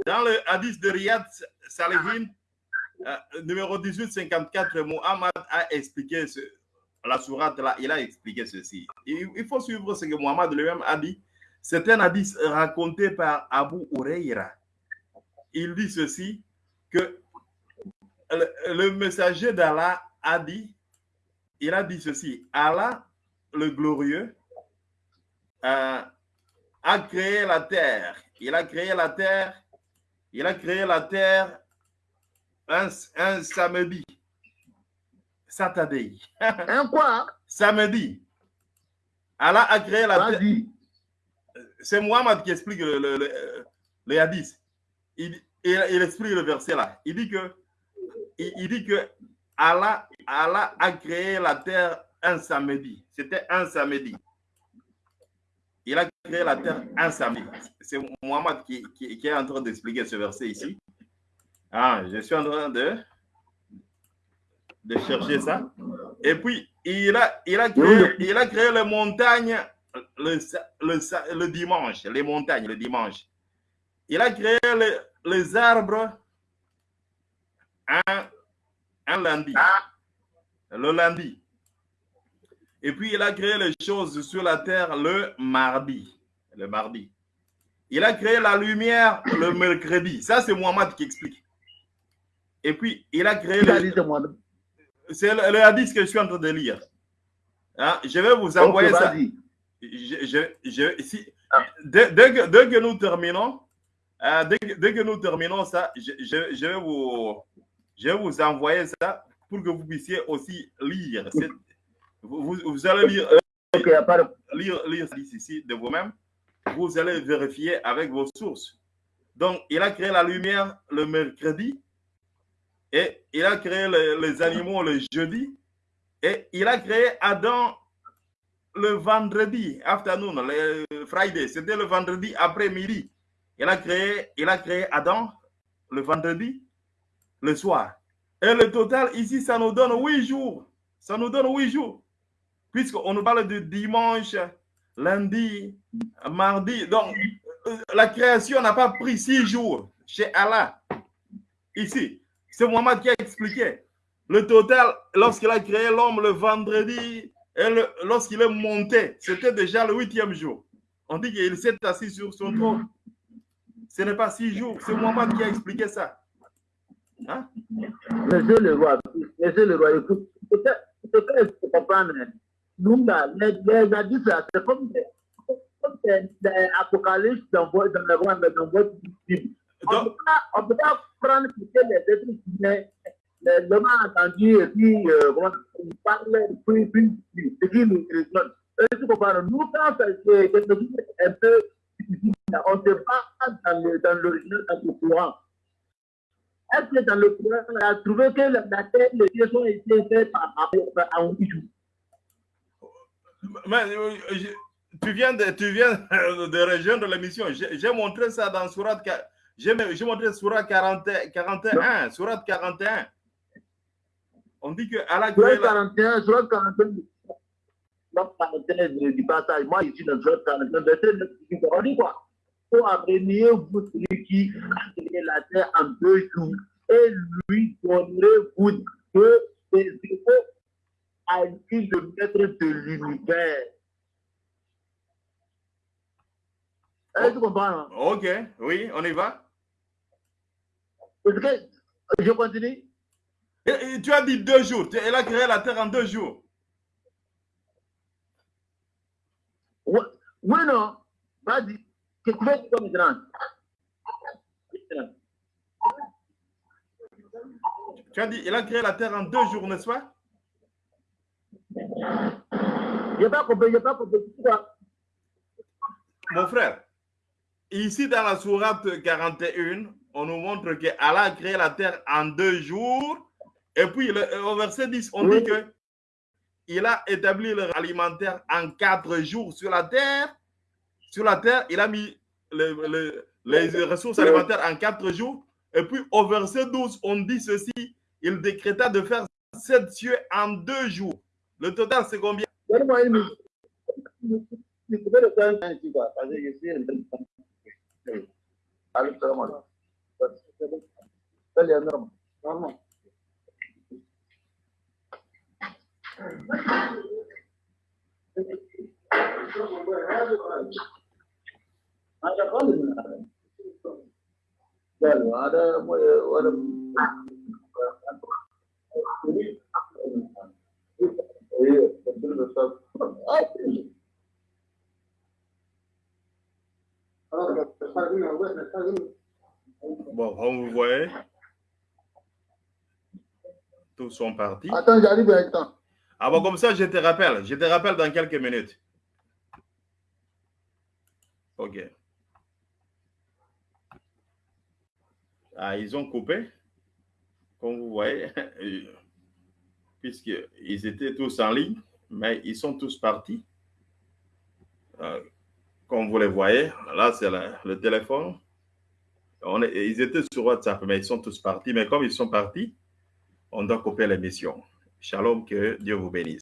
Dans le hadith de Riyad Salihin, euh, numéro 1854, Mohamed a expliqué ce, la sourate là, il a expliqué ceci. Il, faut suivre ce que Mohamed lui-même a dit. C'est un hadith raconté par Abu Huraira. Il dit ceci que le, le messager d'Allah a dit, il a dit ceci, Allah le glorieux euh, a créé la terre. Il a créé la terre. Il a créé la terre un, un samedi. Saturday. Un quoi? Samedi. Allah a créé la terre. C'est Mohamed qui explique le, le, le, le hadith. Il, il, il, explique le verset là. Il dit que, il, il dit que Allah, Allah a créé la terre un samedi. C'était un samedi. Il a créé la terre un samedi. C'est Mohamed qui, qui, qui, est en train d'expliquer ce verset ici. Ah, je suis en train de, de chercher ça. Et puis, il a, il a, créé, il a créé les montagnes le, le, le, dimanche, les montagnes le dimanche. Il a créé les, les arbres un, un lundi, le lundi. Et puis, il a créé les choses sur la terre le mardi. Le mardi. Il a créé la lumière le mercredi. Ça, c'est Mohamed qui explique. Et puis, il a créé le... C'est le, le, hadith que je suis en train de lire. Hein? Je vais vous envoyer ça. Je, je, je, si, ah. dès, dès, que, dès, que, nous terminons, euh, dès, dès, que nous terminons ça, je, je, vais vous, je vais vous envoyer ça pour que vous puissiez aussi lire. Vous, vous, allez lire, okay, lire, lire ici de vous-même. Vous allez vérifier avec vos sources. Donc, il a créé la lumière le mercredi et il a créé les, animaux le jeudi et il a créé Adam le vendredi afternoon, le Friday. C'était le vendredi après-midi. Il a créé, il a créé Adam le vendredi, le soir. Et le total ici, ça nous donne huit jours. Ça nous donne huit jours puisqu'on nous parle de dimanche, lundi, mardi. Donc, la création n'a pas pris six jours chez Allah. Ici, c'est Mohamed qui a expliqué. Le total, lorsqu'il a créé l'homme le vendredi, lorsqu'il est monté, c'était déjà le huitième jour. On dit qu'il s'est assis sur son trône. Ce n'est pas six jours. C'est Mohamed qui a expliqué ça. Hein? Monsieur le roi, monsieur le roi, écoute, ce qu'il faut comprendre, nous, les, les adultes, c'est comme dans, dans, dans votre Bible. On ne peut pas prendre les êtres humains, l'homme a entendu et puis, euh, il parle, puis, puis, ce qui nous résonne. Tu comprends? Nous, quand c'est quelque chose un peu on se bat dans l'original, dans le courant. Est-ce que dans le courant, on a trouvé que la terre, les pieds ont été faits par un bijou? Mais, euh, tu viens de, tu viens de rejoindre l'émission. J'ai montré ça dans Surat, j'ai montré Surat 40, 41, Surat 41. On dit que à la Surat 41, Surat 41. Surat 41 du passage. Moi, ici, dans Surat 41, on dit quoi Pour amener vous celui qui a créé la terre en deux jours et lui donnerez-vous que des échos à une de maître de l'univers. Est-ce que tu comprends? Ok, oui, on y va. Que je continue? Et, tu as dit deux jours. Elle a créé la terre en deux jours. Oui, non. Vas-y. Que tu comme as dit, il a créé la terre en deux jours, n'est-ce pas? Je pas compris, je n'ai pas compris. Mon frère, ici dans la sourate 41, on nous montre qu'Allah a créé la terre en deux jours. Et puis, au verset 10, on dit que il a établi l'alimentaire en quatre jours sur la terre. Sur la terre, il a mis les ressources alimentaires en quatre jours. Et puis, au verset 12, on dit ceci il décréta de faire sept cieux en deux jours. Le total, c'est combien? Dale, Norma. Norma. هذا قل من هذا قالوا هذا ولا خلاص Bon, on vous voyez. Tous sont partis. Attends, j'arrive avec toi. Ah bon, comme ça, je te rappelle. Je te rappelle dans quelques minutes. OK. Ah, ils ont coupé comme vous voyez, puisqu'ils étaient tous en ligne, mais ils sont tous partis. Euh, comme vous les voyez, là, c'est le téléphone. Ils étaient sur WhatsApp, mais ils sont tous partis. Mais comme ils sont partis, on doit couper l'émission. Shalom, que Dieu vous bénisse.